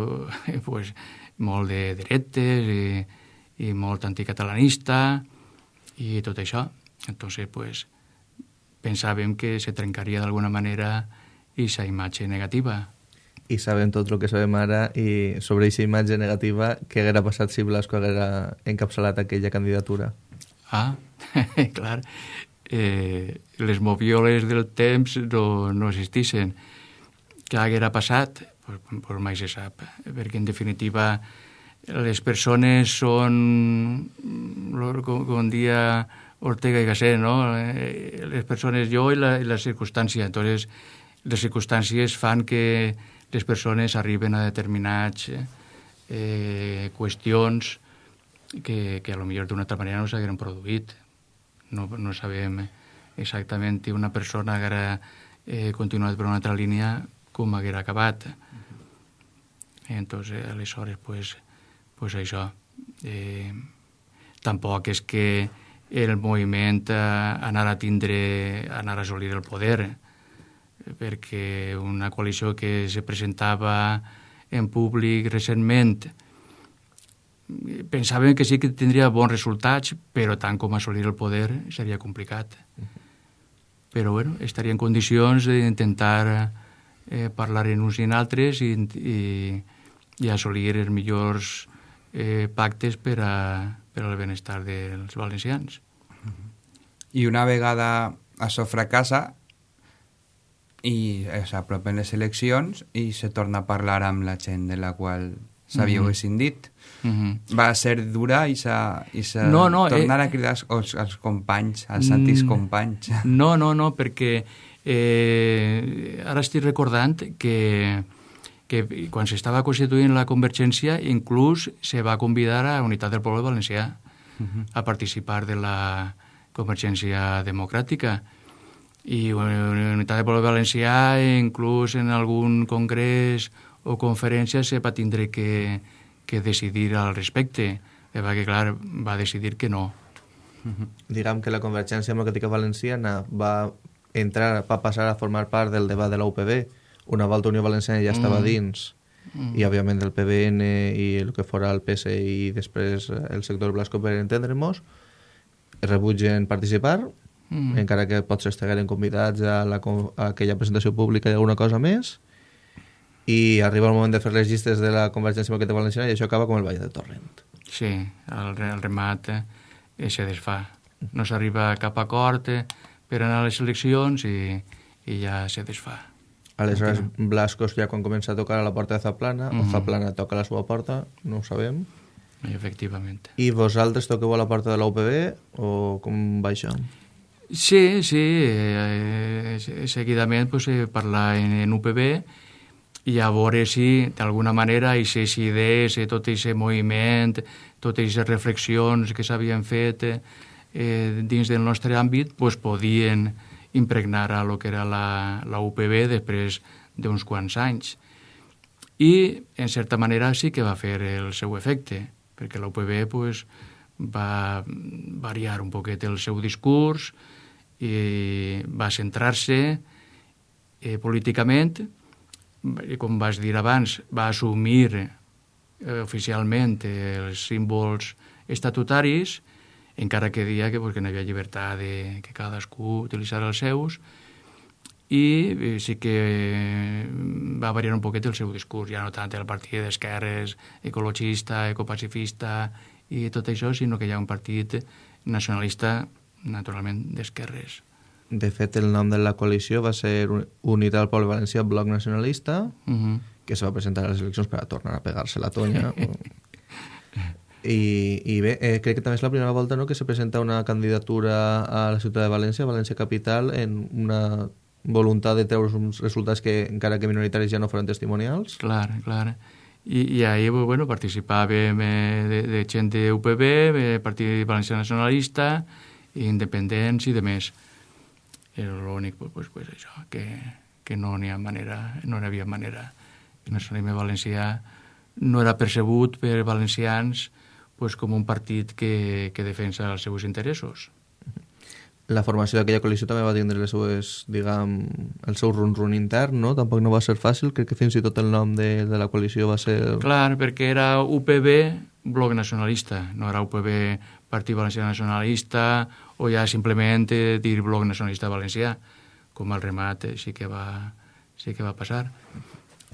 Speaker 5: pues, molt de dretes i, i molt anticatalanista i tot això. Entonces, pues, pensàvem que se trencaria d'alguna manera aquesta imatge negativa
Speaker 3: i sabem tot el que sabem ara i sobre aquesta imatge negativa què haguera passat si Blasco haguera encapçalat aquella candidatura.
Speaker 5: Ah, clar. Eh, les movioles del temps no, no existissin. Què haguera passat? Pues, pues mai se sap, perquè en definitiva les persones són, com, com dia Ortega i Gasset, no? Eh, les persones, jo i la, i la circumstància. Entonces, les circumstàncies fan que les persones arriben a determinats eh, qüestions que, que a lo millor d'una altra manera no s'hagueren produït. No, no sabem exactament si una persona haguera eh, continuat per una altra línia com haguera acabat. Entonces, aleshores, pues, pues això. Eh, tampoc és que el moviment eh, anar a tindre, anar a assolir el poder, perquè una coalició que se presentava en públic recentment pensàvem que sí que tindria bons resultats, però tant com assolir el poder seria complicat. Però bueno, estaria en condicions d'intentar eh, parlar en uns i en altres i, i, i assolir els millors eh, pactes per, a, per al benestar dels valencians.
Speaker 4: I una vegada això fracassa, i s'apropen les eleccions i se torna a parlar amb la gent de la qual s'havia mm -hmm. escindit. Mm -hmm. Va ser dura i s'ha
Speaker 5: no, no,
Speaker 4: tornar
Speaker 5: eh,
Speaker 4: a cridar als, als companys, als antics companys.
Speaker 5: No, no, no, perquè Eh, ara estic recordant que, que quan s'estava constituint la Convergència inclús se va convidar a Unitat del Poble Valencià uh -huh. a participar de la Convergència Democràtica i Unitat del Poble Valencià inclús en algun congrés o conferència se va tindre que, que decidir al respecte. Perquè clar, va decidir que no.
Speaker 3: Diguem que la Convergència Democràtica Valenciana va entrar, va passar a formar part del debat de la UPB una volta Unió Valenciana ja estava mm. dins. Mm. i òbviament el PBN i el que fora el PSI i després el sector Blasco per entendre-nos rebutgen participar mm. encara que potser estigueren convidats a, la, a aquella presentació pública i alguna cosa més i arriba el moment de fer les llistes de la Convergència Democràtica Valenciana i això acaba com el Vall de Torrent
Speaker 5: Sí, el, el remat eh, se desfà no s'arriba a cap acord eh, per anar a les eleccions i, i ja se desfà
Speaker 3: Aleshores. Blascos ja quan comença a tocar a la porta de Zaplana, mm -hmm. o Zaplana toca a la seva porta, no ho sabem.
Speaker 5: Efectivament.
Speaker 3: I vosaltres toqueu a la porta de la UPB o com va això?
Speaker 5: Sí, sí, eh, seguidament pues, eh, parlar en, en UPB i a veure si d'alguna manera aquestes idees, eh, tot aquest moviment, totes aquestes reflexions que s'havien fet eh, dins del nostre àmbit pues, podien impregnar a lo que era la, la UPB després d'uns quants anys. I, en certa manera, sí que va fer el seu efecte, perquè la UPB pues, va variar un poquet el seu discurs i va centrar-se eh, políticament. I, com vas dir abans, va assumir eh, oficialment els símbols estatutaris encara que dia que, pues, que no hi havia llibertat de que cadascú utilitzara els seus, i eh, sí que eh, va variar un poquet el seu discurs, ja no tant el partit d'esquerres, ecologista, ecopacifista i tot això, sinó que hi ha un partit nacionalista, naturalment, d'esquerres.
Speaker 3: De fet, el nom de la coalició va ser Unitat del Poble Valencià Bloc Nacionalista, uh -huh. que se va presentar a les eleccions per a tornar a pegar-se la tonya. I, i bé, eh, crec que també és la primera volta no, que se presenta una candidatura a la ciutat de València, València Capital, en una voluntat de treure uns resultats que, encara que minoritaris, ja no foren testimonials.
Speaker 5: Clar, clar. I, i ahir bueno, participàvem eh, de, de gent de UPB, de Partit Valencià Nacionalista, independents i de més. Era l'únic, pues, pues, pues, això, que, que no n'hi ha manera, no n'hi havia manera. El nacionalisme valencià no era percebut per valencians pues, com un partit que, que defensa els seus interessos.
Speaker 3: La formació d'aquella coalició també va tindre les seues, diguem, el seu run-run intern, no? Tampoc no va ser fàcil, crec que fins i tot el nom de, de la coalició va ser...
Speaker 5: Clar, perquè era UPB Bloc Nacionalista, no era UPB Partit Valencià Nacionalista o ja simplement eh, dir Bloc Nacionalista Valencià, com el remat eh, sí que va, sí que va passar.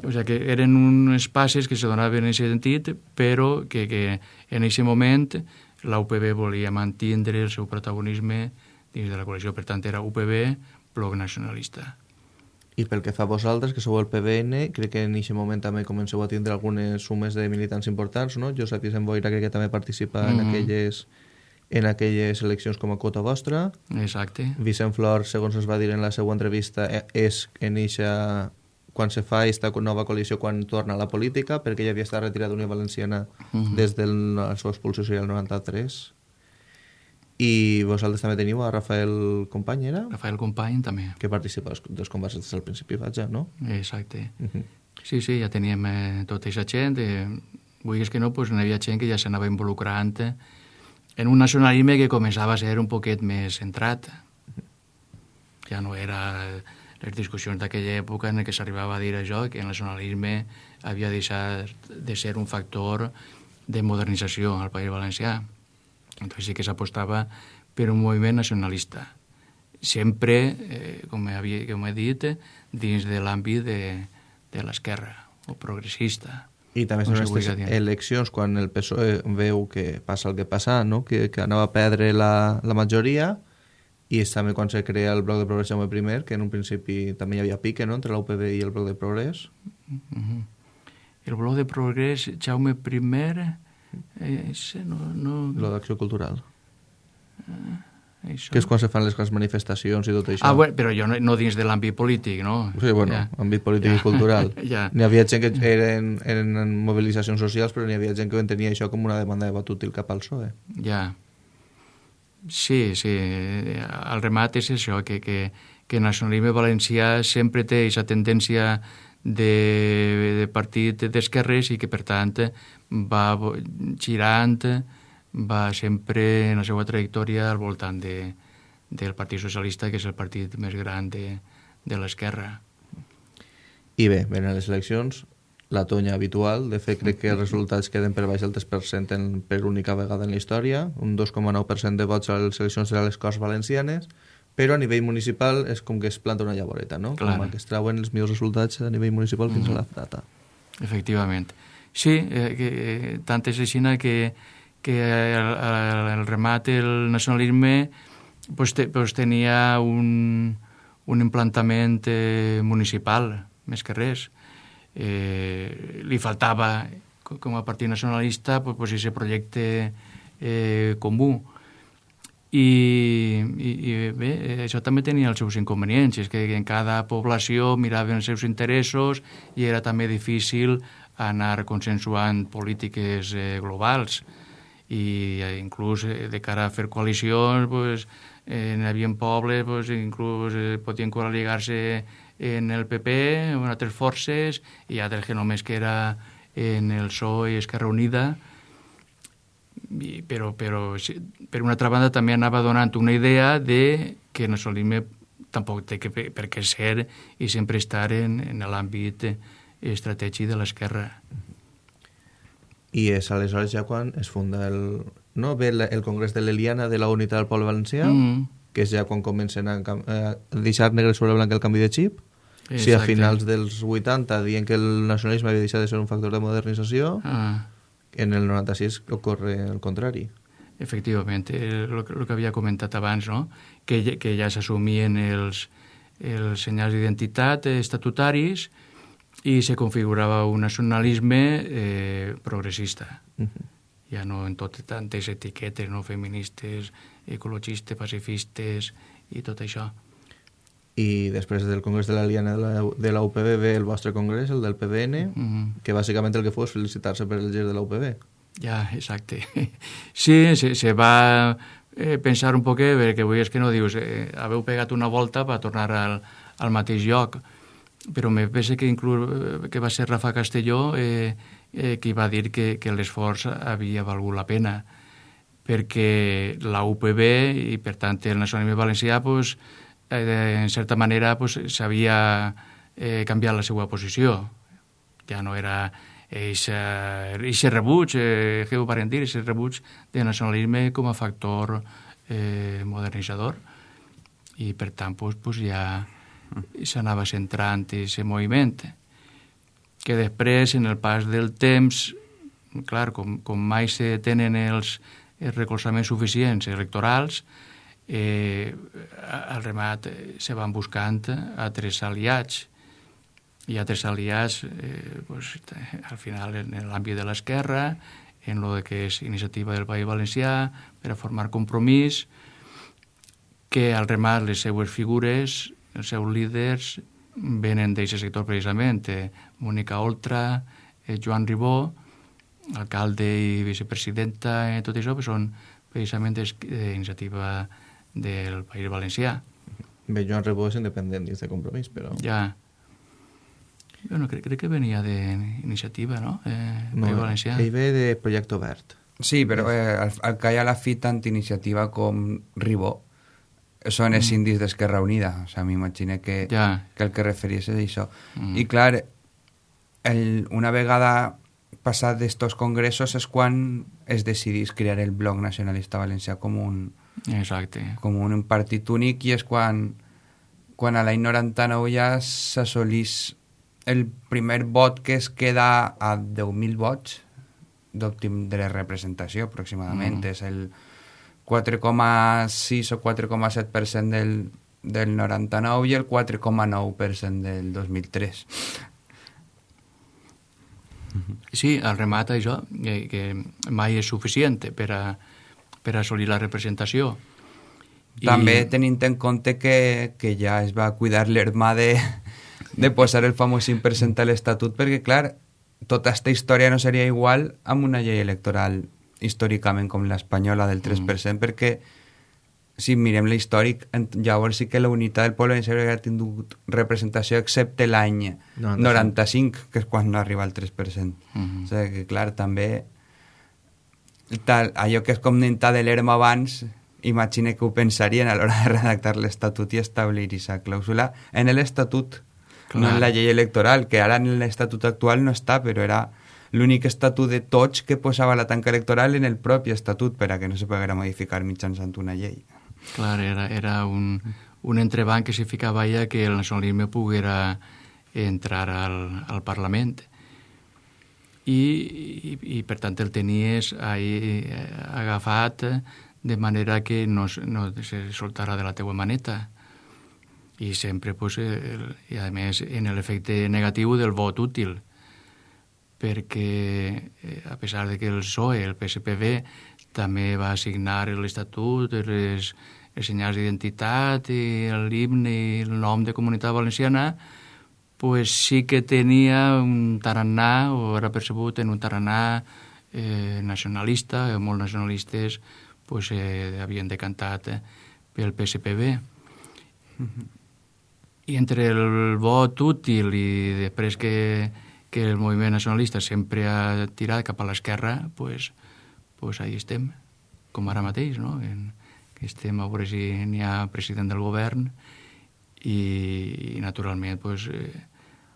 Speaker 5: O sigui que eren uns passes que se donaven en aquest sentit, però que, que en aquest moment la UPB volia mantindre el seu protagonisme dins de la coalició. Per tant, era UPB, bloc nacionalista.
Speaker 3: I pel que fa a vosaltres, que sou el PBN, crec que en aquest moment també comenceu a tindre algunes sumes de militants importants, no? Josep Vicent Boira crec que també participa mm -hmm. en aquelles en aquelles eleccions com a quota vostra.
Speaker 5: Exacte.
Speaker 3: Vicent Flor, segons es va dir en la seva entrevista, e, és en eixa quan se fa aquesta nova coalició quan torna a la política, perquè ja havia estat retirat d'Unió Valenciana uh mhm. -huh. des de la seva expulsió social 93. I vosaltres també teniu a Rafael Company, era?
Speaker 5: Rafael Company, també.
Speaker 3: Que participa dels combats des del principi, vaja, no?
Speaker 5: Exacte. Uh mhm. -huh. Sí, sí, ja teníem eh, tota aquesta gent. Eh, vull que no, pues, n'hi havia gent que ja s'anava involucrant en un nacionalisme que començava a ser un poquet més centrat. Ja no era... Les discussions d'aquella època en què s'arribava a dir això, que el nacionalisme havia deixat de ser un factor de modernització al País Valencià. Entonces sí que s'apostava per un moviment nacionalista, sempre, eh, com, havia, com he dit, dins de l'àmbit de, de l'esquerra o progressista.
Speaker 3: I també són aquestes eleccions, quan el PSOE veu que passa el que passa, no? que, que anava a perdre la, la majoria, i és també quan se crea el bloc de progrés Jaume I, que en un principi també hi havia pique no? entre l'UPB i el bloc de progrés.
Speaker 5: Uh -huh. El bloc de progrés Jaume I, eh, no... no...
Speaker 3: Lo d'acció cultural.
Speaker 5: Uh, Això.
Speaker 3: Que és quan se fan les grans manifestacions i tot això.
Speaker 5: Ah, bueno, però jo no, no dins de l'àmbit polític, no?
Speaker 3: Sí, bueno,
Speaker 5: Ja.
Speaker 3: àmbit polític i cultural.
Speaker 5: Ja.
Speaker 3: N'hi havia gent que eren, eren en mobilitzacions socials, però n'hi havia gent que entenia això com una demanda de vot útil cap al PSOE.
Speaker 5: Ja. Sí, sí. El remat és això, que, que, que el nacionalisme valencià sempre té aquesta tendència de, de partit d'esquerres i que, per tant, va girant, va sempre en la seva trajectòria al voltant de, del Partit Socialista, que és el partit més gran de, de l'esquerra.
Speaker 3: I bé, venen les eleccions, la tonya habitual, de fet crec que els resultats queden per baix del 3% en, per única vegada en la història, un 2,9% de vots a les eleccions de les Corts Valencianes, però a nivell municipal és com que es planta una llavoreta, no?
Speaker 5: Clar.
Speaker 3: Com que es trauen els millors resultats a nivell municipal fins a la data.
Speaker 5: Efectivament. Sí, eh, que, eh, tant és així que, que el, el, remat, el nacionalisme, pues, te, pues tenia un, un implantament eh, municipal, més que res. Eh, li faltava, co- com a partit nacionalista, pues, pues, projecte eh, comú. I, i, i bé, eh, això també tenia els seus inconvenients, és que en cada població miraven els seus interessos i era també difícil anar consensuant polítiques eh, globals i eh, inclús eh, de cara a fer coalicions pues, eh, havia pobles pues, inclús eh, podien col·ligar-se en el PP en altres forces i altres que només que era en el PSOE i Esquerra Unida i, però, però per una altra banda també anava donant una idea de que el nacionalisme tampoc té que, per què ser i sempre estar en, en l'àmbit estratègic de l'esquerra.
Speaker 3: I és aleshores ja quan es funda el... No? Ve el, el Congrés de l'Eliana de la Unitat del Poble Valencià,
Speaker 5: Mm.
Speaker 3: que és ja quan comencen a, a deixar negre sobre blanc el canvi de xip. Si a
Speaker 5: Exacte.
Speaker 3: finals dels 80 dient que el nacionalisme havia deixat de ser un factor de modernització,
Speaker 5: Ah,
Speaker 3: en el 96 ocorre el contrari.
Speaker 5: efectivament, el que, lo que havia comentat abans, no? que, que ja s'assumien els, els senyals d'identitat eh, estatutaris i se configurava un nacionalisme eh, progressista. Ja no en tot tantes etiquetes, no feministes, ecologistes, pacifistes i tot això.
Speaker 3: I després del Congrés de l'Aliana de la, de la UPB ve el vostre congrés, el del PDN,
Speaker 5: Mhm.
Speaker 3: que bàsicament el que fos felicitar-se per el gest de la UPB.
Speaker 5: Ja, exacte. Sí, se, se va eh, pensar un poquet, perquè avui és que no dius, eh, haveu pegat una volta per tornar al, al mateix lloc, però me pensa que inclús eh, que va ser Rafa Castelló eh, eh, qui va dir que, que l'esforç havia valgut la pena, perquè la UPB i per tant el nacionalisme valencià pues, eh, en certa manera pues, s'havia eh, canviat la seva posició. Ja no era aquest rebuig, eh, què ho varen dir, aquest rebuig del nacionalisme com a factor eh, modernitzador i per tant pues, pues ja s'anava centrant aquest moviment que després en el pas del temps clar, com, com mai se tenen els, els recolzaments suficients electorals eh, al remat eh, se van buscant altres aliats. I altres aliats eh, pues, al final en l'àmbit de l'esquerra en lo que és iniciativa del País Valencià per a formar compromís que al remat les seues figures, els seus líders venen d'aquest sector precisament eh, Mónica Oltra, eh, Joan Ribó alcalde i vicepresidenta i tot això pues, són precisament d'iniciativa del País Valencià
Speaker 3: Bé, Joan Rebó és independent dins de compromís, però...
Speaker 5: ja bueno, crec, crec que venia d'iniciativa, no? Eh,
Speaker 3: No,
Speaker 5: País Valencià.
Speaker 3: ell ve de Projecte Obert.
Speaker 4: Sí, però eh, al, al que hi ha la fi tant iniciativa com Ribó són els indis d'Esquerra Unida. O sea, m'imagino que,
Speaker 5: Ja.
Speaker 4: que el que referies és això.
Speaker 5: Mm.
Speaker 4: I clar, el, una vegada passat d'estos congressos és quan es decidís crear el Bloc Nacionalista Valencià com un,
Speaker 5: Exacte.
Speaker 4: com un partit únic i és quan, quan a l'any 99 ja s'assolís el primer vot que es queda a 10.000 vots d'òptim de representació aproximadament.
Speaker 5: Mm.
Speaker 4: És el 4,6 o 4,7% del, del 99 i el 4,9% del 2003.
Speaker 5: Sí, al remat això, que, que mai és suficient per a, per a assolir la representació. I-
Speaker 4: També tenint en compte que, que ja es va cuidar l'hermà de, de posar el famós 5% a l'Estatut, perquè, clar, tota aquesta història no seria igual amb una llei electoral històricament com l'espanyola del 3%, perquè si mirem l'històric, llavors sí que la unitat del poble valencià hauria tingut representació excepte l'any
Speaker 3: 95.
Speaker 4: 95, que és quan no arriba al 3%.
Speaker 5: Mhm.
Speaker 4: O sigui que, clar, també tal, allò que es comentat de l'ERM abans, imagine que ho pensarien a l'hora de redactar l'Estatut i establir aquesta clàusula en l'Estatut, no en la llei electoral, que ara en l'Estatut actual no està, però era l'únic estatut de tots que posava la tanca electoral en el propi estatut per a que no se poguera modificar mitjançant una llei.
Speaker 5: Clar, era, era un, un entrebanc que se ficava allà que el nacionalisme poguera entrar al, al Parlament. I, i, I, per tant, el tenies ahí eh, agafat de manera que no, no se soltara de la teua maneta. I sempre, pues, el, i a més, en l'efecte negatiu del vot útil perquè eh, a pesar de que el PSOE, el PSPB, també va assignar l'Estatut, les, els senyals d'identitat, i l'himne i el nom de Comunitat Valenciana, pues sí que tenia un tarannà, o era percebut en un tarannà eh, nacionalista, eh, molt nacionalistes pues, eh, havien decantat eh, pel PSPB. I entre el vot útil i després que, que el moviment nacionalista sempre ha tirat cap a l'esquerra, pues, pues ahí estem, com ara mateix, no? En, que estem a veure si n'hi ha president del govern i, i naturalment, pues, eh,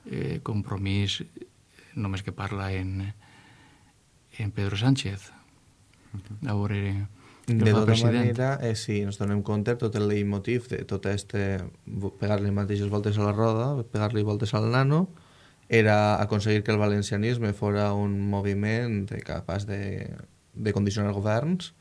Speaker 5: eh, compromís només que parla en, en Pedro Sánchez. A veure
Speaker 3: De tota
Speaker 5: president.
Speaker 3: manera, eh, si ens donem compte, tot el leitmotiv de tot este pegar-li mateixes voltes a la roda, pegar-li voltes al nano, era aconseguir que el valencianisme fora un moviment capaç de, de condicionar governs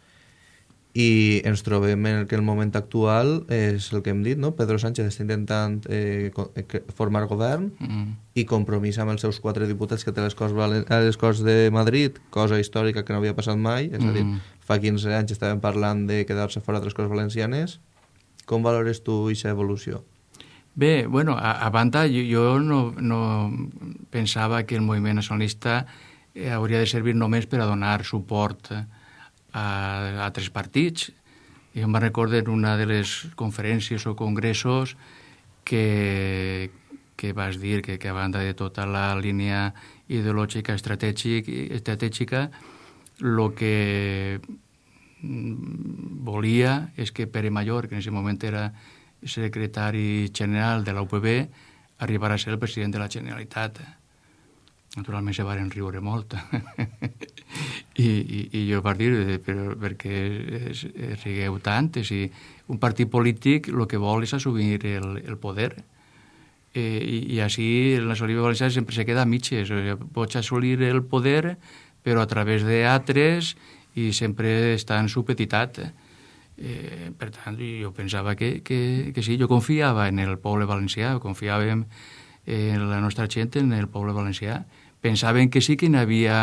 Speaker 3: i ens trobem en que el moment actual és el que hem dit, no? Pedro Sánchez està intentant eh, eh, formar govern
Speaker 5: Mm.
Speaker 3: i compromís amb els seus quatre diputats que té les Corts, Valen- a les Corts de Madrid, cosa històrica que no havia passat mai, és a dir,
Speaker 5: Mm.
Speaker 3: fa 15 anys estàvem parlant de quedar-se fora de les Corts Valencianes. Com valores tu aquesta evolució?
Speaker 5: Bé, bueno, a, a banda, jo, jo no, no pensava que el moviment nacionalista eh, hauria de servir només per a donar suport a, a altres partits. Jo me'n recordo en una de les conferències o congressos que, que vas dir que, que a banda de tota la línia ideològica estratègic, estratègica, el que mm, volia és que Pere Mayor, que en aquest moment era secretari general de la UPB, arribarà a ser el president de la Generalitat. Naturalment se varen riure molt. I, i, I jo vaig dir, eh, però perquè es, es rigueu tant? Si un partit polític el que vol és assumir el, el poder. Eh, i, I així el nacionalisme valencià sempre se queda a mitges. O sigui, pots assolir el poder, però a través d'altres i sempre està en supetitat. Eh, per tant, jo pensava que, que, que sí, jo confiava en el poble valencià, confiàvem en la nostra gent, en el poble valencià. Pensaven que sí que n'hi havia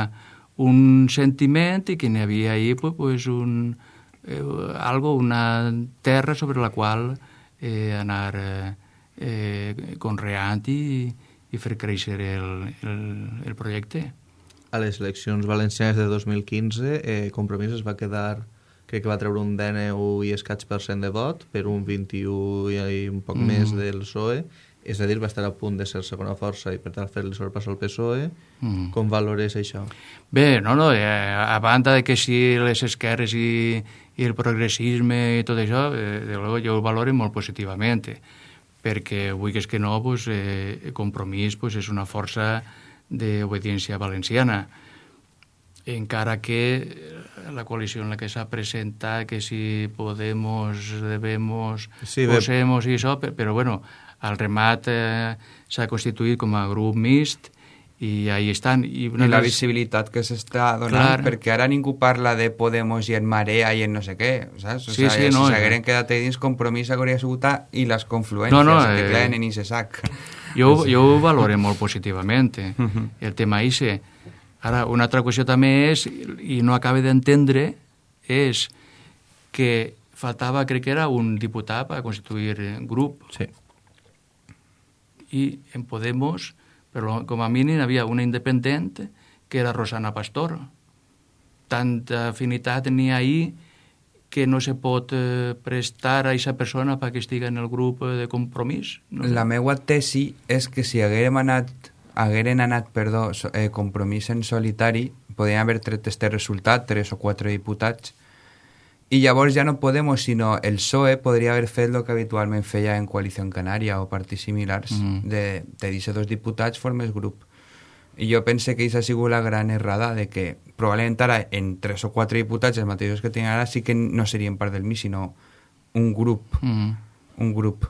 Speaker 5: un sentiment i que n'hi havia ahí pues, pues un, eh, algo, una terra sobre la qual eh, anar eh, eh, conreant i, i fer créixer el, el, el projecte.
Speaker 3: A les eleccions valencianes de 2015, eh, Compromís es va quedar, crec que va treure un DNU i escaig per cent de vot, per un 21 i un poc
Speaker 5: Mm.
Speaker 3: més del PSOE, és a dir, va estar a punt de ser segona força i per tant fer-li sobrepàs al PSOE.
Speaker 5: Mm.
Speaker 3: Com valores això?
Speaker 5: Bé, no, no, eh, a banda de que sí les esquerres i, i el progressisme i tot això, eh, de luego jo ho valoro molt positivament, perquè vull que és que no, pues, eh, Compromís pues, és una força d'obediència valenciana encara que la coalició en la que s'ha presentat, que si Podemos, Debemos,
Speaker 3: Sí.
Speaker 5: Posemos i això, pe- però bueno, al remat eh, s'ha constituït com a grup mixt i ahí estan. I,
Speaker 4: I la
Speaker 5: les-
Speaker 4: visibilitat que s'està donant,
Speaker 5: Clar.
Speaker 4: perquè ara ningú parla de Podemos i en Marea i en no sé què, saps? O
Speaker 5: Sí,
Speaker 4: sigui,
Speaker 5: sí,
Speaker 4: si
Speaker 5: no,
Speaker 4: s'hagueren
Speaker 5: eh.
Speaker 4: quedat dins compromís hauria sigut i les confluències
Speaker 5: No, no,
Speaker 4: que
Speaker 5: eh,
Speaker 4: claren en sac.
Speaker 5: Jo, jo ho valoro molt positivament, eh, el tema ICE. Ara, una altra qüestió també és, i no acabe d'entendre, és que faltava, crec que era un diputat per constituir grup.
Speaker 3: Sí.
Speaker 5: I en Podemos, però com a mínim, hi havia una independent que era Rosana Pastor. Tanta afinitat tenia ahir que no se pot eh, prestar a aquesta persona perquè estigui en el grup eh, de compromís. No?
Speaker 4: La meva tesi és que si haguérem anat, hagueren anat perdó, so- eh, compromís en solitari, podien haver tret este resultat, tres o quatre diputats, i llavors ja no Podemos, sinó el PSOE podria haver fet el que habitualment feia en Coalició Canària o partits similars,
Speaker 5: Mhm.
Speaker 4: de, de dir dos diputats formes grup. I jo pense que aquesta ha sigut la gran errada de que probablement ara en tres o quatre diputats, els mateixos que tenen ara, sí que no serien part del MI, sinó un grup
Speaker 5: Mm.
Speaker 4: un grup.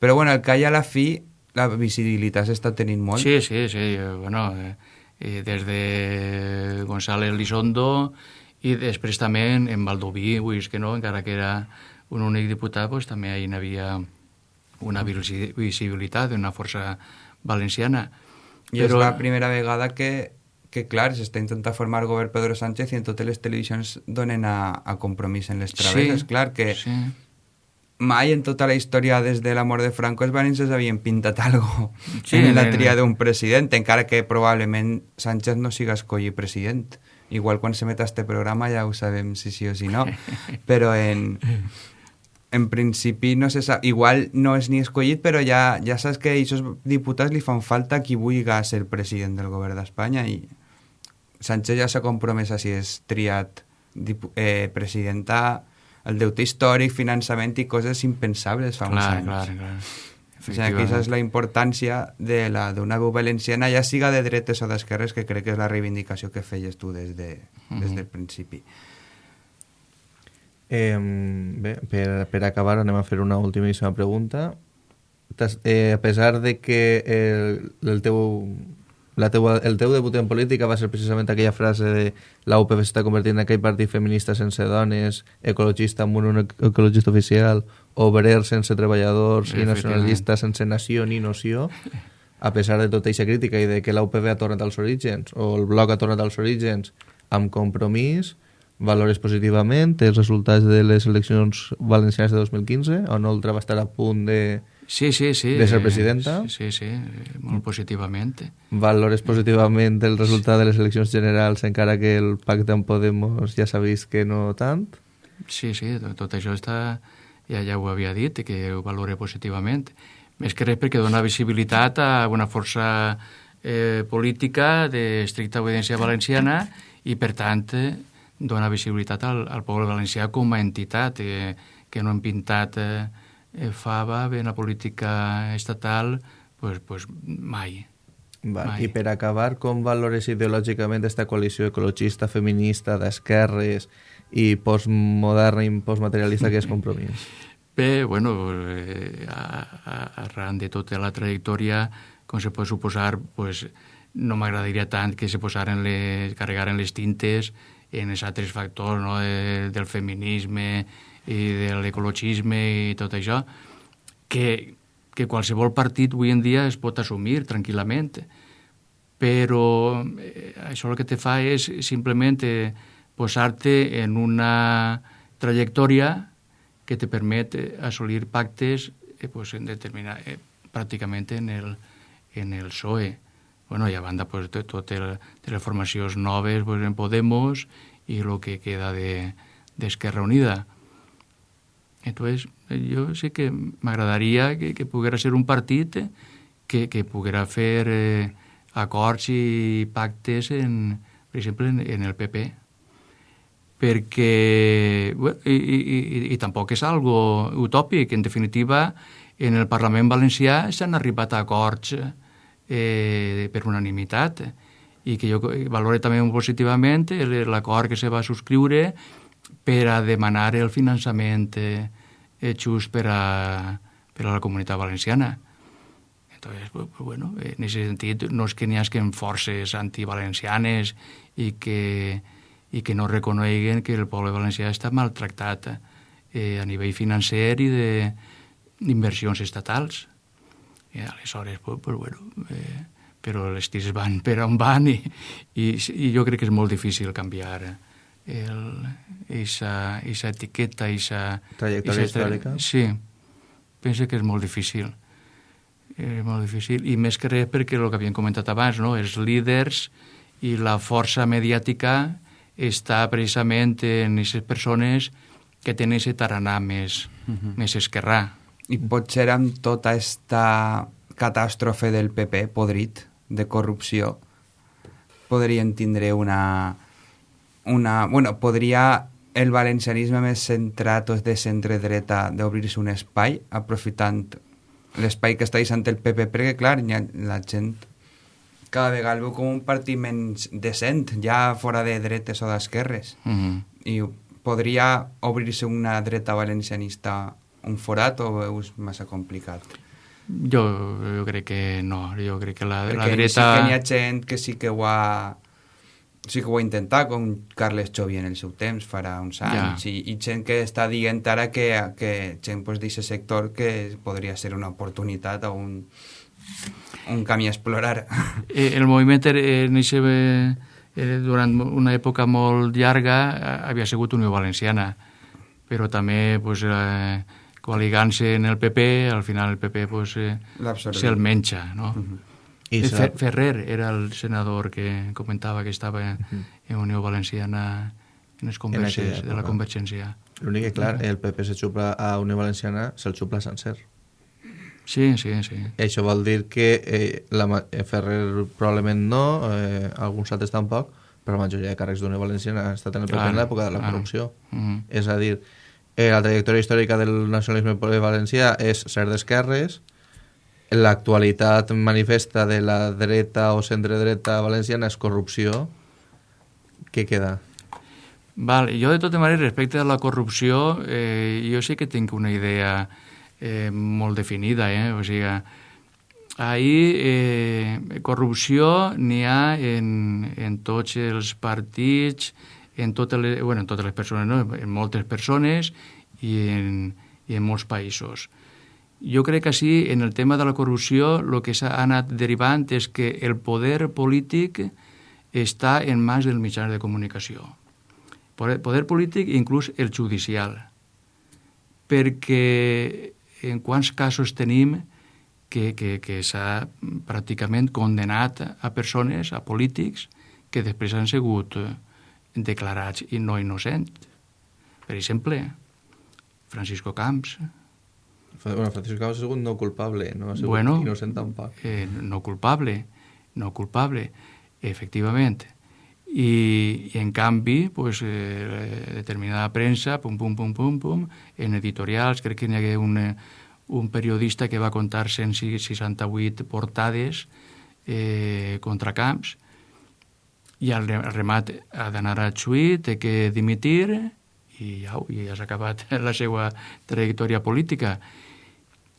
Speaker 4: Però bueno, el que hi ha a la fi, la visibilitat s'està tenint molt.
Speaker 5: Sí, sí, sí. Bueno, eh, eh, des de González Lizondo i després també en, Valdoví, vull que no, encara que era un únic diputat, doncs, també hi havia una visi- visibilitat d'una força valenciana.
Speaker 4: I és la primera vegada que, que clar, s'està intentant formar govern Pedro Sánchez i en totes les televisions donen a, a compromís en les travesses. clar que
Speaker 5: Sí.
Speaker 4: Mai en tota la història des de la mort de Franco els valencians havien pintat algo
Speaker 5: Sí,
Speaker 4: en la tria d'un president, encara que probablement Sánchez no siga escollit president. Igual quan se meta este programa ja ho sabem si sí o si no, però en, en principi no se sap, igual no és ni escollit, però ja, ja saps que a aquests diputats li fan falta qui vulgui ser president del govern d'Espanya i Sánchez ja s'ha compromès a si és triat eh, presidenta el deute històric, finançament i coses impensables fa uns
Speaker 5: Clar,
Speaker 4: anys.
Speaker 5: clar, clar.
Speaker 4: O sigui, que aquesta és la importància de la d'una veu valenciana, ja siga de dretes o d'esquerres, que crec que és la reivindicació que feies tu des, de, des del principi.
Speaker 3: Eh, bé, per, per acabar anem a fer una últimíssima pregunta. Eh, a pesar de que el, el teu la teua, el teu debut en política va ser precisament aquella frase de la UPF s'està convertint en aquell partit feminista sense dones, ecologista amb un ecologista oficial, obrer sense treballadors i nacionalista sense nació ni noció, a pesar de tota aquesta crítica i de que la UPV ha tornat als orígens, o el bloc ha tornat als orígens amb compromís, valores positivament els resultats de les eleccions valencianes de 2015, on Oltra va estar a punt de...
Speaker 5: Sí, sí, sí.
Speaker 3: de ser presidenta?
Speaker 5: Sí, sí, sí, molt positivament.
Speaker 3: Valores positivament el resultat de les eleccions generals, encara que el pacte amb Podemos ja s'ha vist que no tant.
Speaker 5: Sí, sí, tot, tot això està, ja, ja ho havia dit, que ho valore positivament. Més que res perquè dona visibilitat a una força eh, política d'estricta obediència valenciana i, per tant, eh, dona visibilitat al, al poble valencià com a entitat, eh, que no hem pintat eh, eh, fava en la política estatal, pues, pues mai.
Speaker 3: Va,
Speaker 5: Mai.
Speaker 3: I per acabar, com valores ideològicament esta coalició ecologista, feminista, d'esquerres i postmoderna i postmaterialista que és Compromís?
Speaker 5: Bé, bueno, eh, a, a, arran de tota la trajectòria, com se pot suposar, pues, no m'agradaria tant que se posaren les, carregaren les tintes en els altres factors no, de, del feminisme i de l'ecologisme i tot això, que, que qualsevol partit avui en dia es pot assumir tranquil·lament, però eh, això el que te fa és simplement eh, posar-te en una trajectòria que te permet eh, assolir pactes eh, pues, en determina, eh, pràcticament en el, en el PSOE. Bueno, i a banda pues, de totes les formacions noves pues, en Podemos i el que queda de- d'Esquerra de, Unida. Entonces, eh, jo sí que m'agradaria que, que poguera ser un partit eh, que, que poguera fer eh, acords i pactes, en, per exemple, en, en el PP perquè bueno, i, i, i, i tampoc és algo utòpic, en definitiva en el Parlament valencià s'han arribat a acords eh, per unanimitat i que jo valore també positivament l'acord que se va subscriure per a demanar el finançament eh, eh, just per a, per a la comunitat valenciana. Entonces, pues, bueno, en ese sentit no és que n'hi hagin forces antivalencianes i que, i que no reconeguen que el poble valencià està maltractat eh, a nivell financer i d'inversions estatals. I aleshores, pues, pues, bueno, eh, però les tirs van per on van i, i, i jo crec que és molt difícil canviar, el, esa, esa etiqueta, esa...
Speaker 3: Trajectòria
Speaker 5: esa
Speaker 3: històrica.
Speaker 5: Sí, penso que és molt difícil. És molt difícil, i més que res perquè el que havíem comentat abans, no? els líders i la força mediàtica està precisament en aquestes persones que tenen aquest taranà més, més esquerrà.
Speaker 4: I potser amb tota esta catàstrofe del PP podrit de corrupció podrien tindre una... una bueno, podria el valencianisme més centrat o de centre-dreta d'obrir-se un espai aprofitant l'espai que està deixant el PP perquè clar, hi ha, la gent cada vegada el veu com un partit menys decent, ja fora de dretes o d'esquerres
Speaker 5: Mm -hmm.
Speaker 4: i podria obrir-se una dreta valencianista un forat o veus massa complicat?
Speaker 5: Jo, jo crec que no, jo crec que la, la
Speaker 4: Perquè
Speaker 5: dreta...
Speaker 4: sí que n'hi ha gent que sí que ho ha sí que ho ha intentat, com Carles Xovi en el seu temps, farà uns anys, i, i gent que està dient ara que, que gent pues, d'aquest sector que podria ser una oportunitat o un, un camí a explorar.
Speaker 5: Eh, el moviment eh, en eixe, eh, eh, durant una època molt llarga eh, havia sigut Unió Valenciana, però també pues, eh, coligant-se en el PP, al final el PP pues, eh, se'l menja. No? Uh -huh.
Speaker 3: I
Speaker 5: Fer,
Speaker 3: serà-
Speaker 5: Ferrer era el senador que comentava que estava en Unió Valenciana en les converses
Speaker 3: aquella
Speaker 5: de la. Convergència.
Speaker 3: L'únic que, clar, el PP se xupla a Unió Valenciana, se'l xupla sencer.
Speaker 5: Sí, sí, sí.
Speaker 3: I això vol dir que eh, la, eh, Ferrer probablement no, eh, alguns altres tampoc, però la majoria de càrrecs d'Unió Valenciana ha estat en el PP
Speaker 5: Clar,
Speaker 3: en l'època de la
Speaker 5: clar.
Speaker 3: corrupció.
Speaker 5: Mhm.
Speaker 3: És a dir, eh, la trajectòria històrica del nacionalisme valencià és ser d'esquerres, l'actualitat manifesta de la dreta o centre-dreta valenciana és corrupció, què queda?
Speaker 5: Val, jo de tota manera respecte a la corrupció eh, jo sí que tinc una idea eh, molt definida, eh? o sigui, ahir eh, corrupció n'hi ha en, en tots els partits, en totes les, bueno, en totes les persones, no? en moltes persones i en, i en molts països. Jo crec que sí, en el tema de la corrupció, el que s'ha anat derivant és que el poder polític està en mans dels mitjans de comunicació poder, polític i inclús el judicial. Perquè en quants casos tenim que, que, que s'ha pràcticament condenat a persones, a polítics, que després han sigut declarats i no innocents. Per exemple, Francisco Camps,
Speaker 3: Bueno, Francisco Cabas sigut no culpable, no ha sigut
Speaker 5: Bueno.
Speaker 3: innocent tampoc.
Speaker 5: eh, no culpable, no culpable, efectivament. I, i en canvi, pues, eh, determinada premsa, pum, pum, pum, pum, pum, en editorials, crec que n'hi hagué un, eh, un periodista que va contar 168 portades eh, contra Camps, i al re- al remat ha d'anar a Xuí, té que dimitir, i ja, i ja s'ha acabat la seva trajectòria política.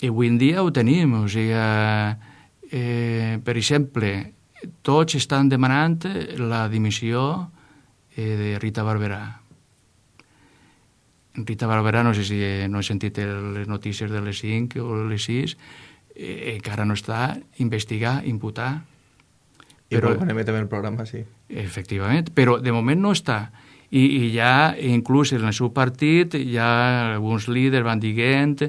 Speaker 5: I avui en dia ho tenim, o sigui, eh, per exemple, tots estan demanant la dimissió eh, de Rita Barberà. Rita Barberà, no sé si eh, no he sentit les notícies de les 5 o les 6, eh, encara no està investigar, imputar.
Speaker 3: I però... quan emetem el programa, sí.
Speaker 5: Efectivament, però de moment no està. I, i ja, inclús en el seu partit, ja alguns líders van dient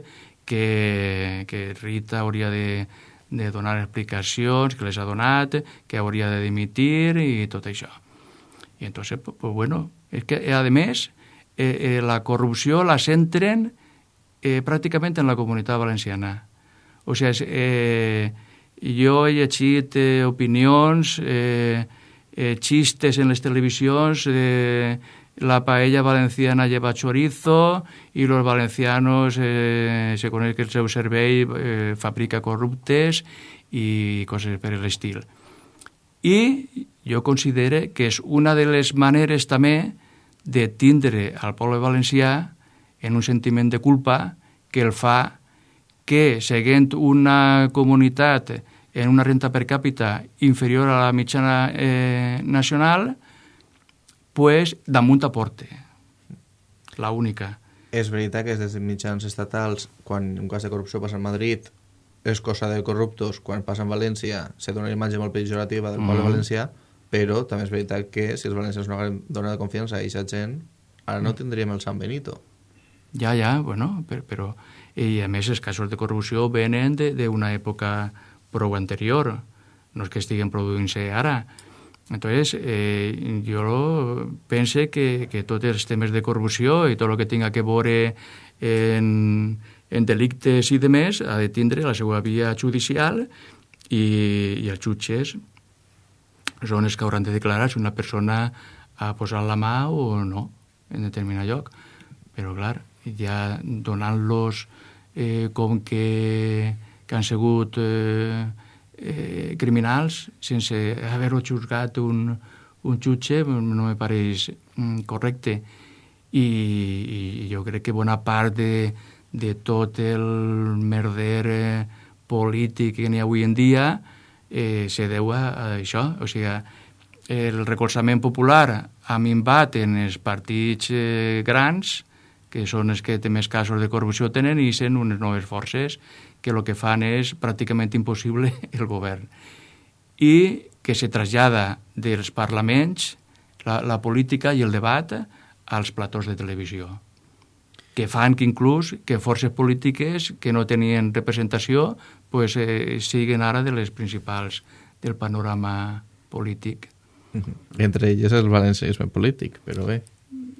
Speaker 5: que, que Rita hauria de, de donar explicacions, que les ha donat, que hauria de dimitir i tot això. I entonces, pues, pues bueno, és que, a més, eh, eh, la corrupció la centren eh, pràcticament en la comunitat valenciana. O sigui, eh, jo he llegit eh, opinions, eh, eh, xistes en les televisions, eh, la paella valenciana lleva chorizo y los valencianos eh, se coneix que el seu servei eh, fabrica corruptes i coses per l'estil. I jo considero que és una de les maneres també de tindre al poble valencià en un sentiment de culpa que el fa que, seguint una comunitat en una renta per càpita inferior a la mitjana eh, nacional, pues damunt aporte. La única.
Speaker 3: És veritat que des de mitjans estatals, quan un cas de corrupció passa a Madrid, és cosa de corruptos, quan passa en València se dona una imatge molt pejorativa del poble
Speaker 5: Mhm.
Speaker 3: valencià, però també és veritat que si els valencians no donat confiança a aquesta gent, ara
Speaker 5: Mm.
Speaker 3: no tindríem el San Benito.
Speaker 5: Ja, ja, bueno, però, però i a més els casos de corrupció venen de- d'una època prou anterior, no és que estiguen produint-se ara. Entonces, eh, jo pense que, que tots els temes de corrupció i tot el que tinga que veure en, en delictes i de més ha de tindre la seva via judicial i, i els jutges són els que hauran de declarar si una persona ha posat la mà o no en determinat lloc. Però, clar, ja donant-los eh, com que, que han sigut eh, eh, criminals sense haver-ho juzgat un, un jutge no me pareix mm, correcte. I, I jo crec que bona part de, de tot el merder eh, polític que n'hi ha avui en dia eh, se deu a, a això. O sigui, el recolzament popular ha minvat en els partits eh, grans, que són els que té més casos de corrupció tenen, i sent unes noves forces que el que fan és pràcticament impossible el govern. I que se trasllada dels parlaments la, la política i el debat als platós de televisió que fan que inclús que forces polítiques que no tenien representació pues, eh, siguin ara de les principals del panorama polític.
Speaker 3: Entre elles el valencianisme polític, però bé.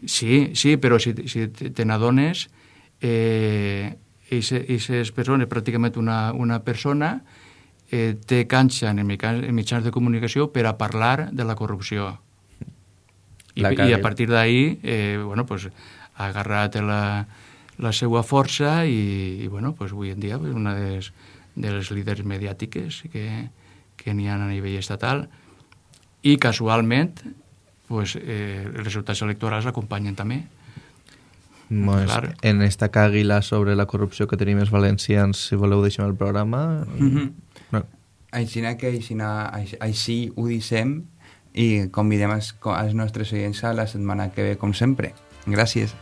Speaker 5: Sí, sí, però si, si te n'adones, eh, aquestes persones, pràcticament una, una persona, eh, té canxa en, mitjans, en mitjans de comunicació per a parlar de la corrupció. I,
Speaker 3: La
Speaker 5: I a partir d'ahí, eh, bueno, pues, ha agarrat la, la seva força i, i bueno, pues, avui en dia pues, una de les, de les líders mediàtiques que, que n'hi ha a nivell estatal i casualment pues, eh, els resultats electorals l'acompanyen també.
Speaker 3: Pues,
Speaker 5: Clar.
Speaker 3: en esta càguila sobre la corrupció que tenim els valencians, si voleu deixem el programa...
Speaker 4: Mhm.
Speaker 3: no.
Speaker 4: Així que així, així, així ho dissem i convidem els, els nostres oients a la setmana que ve, com sempre. Gràcies.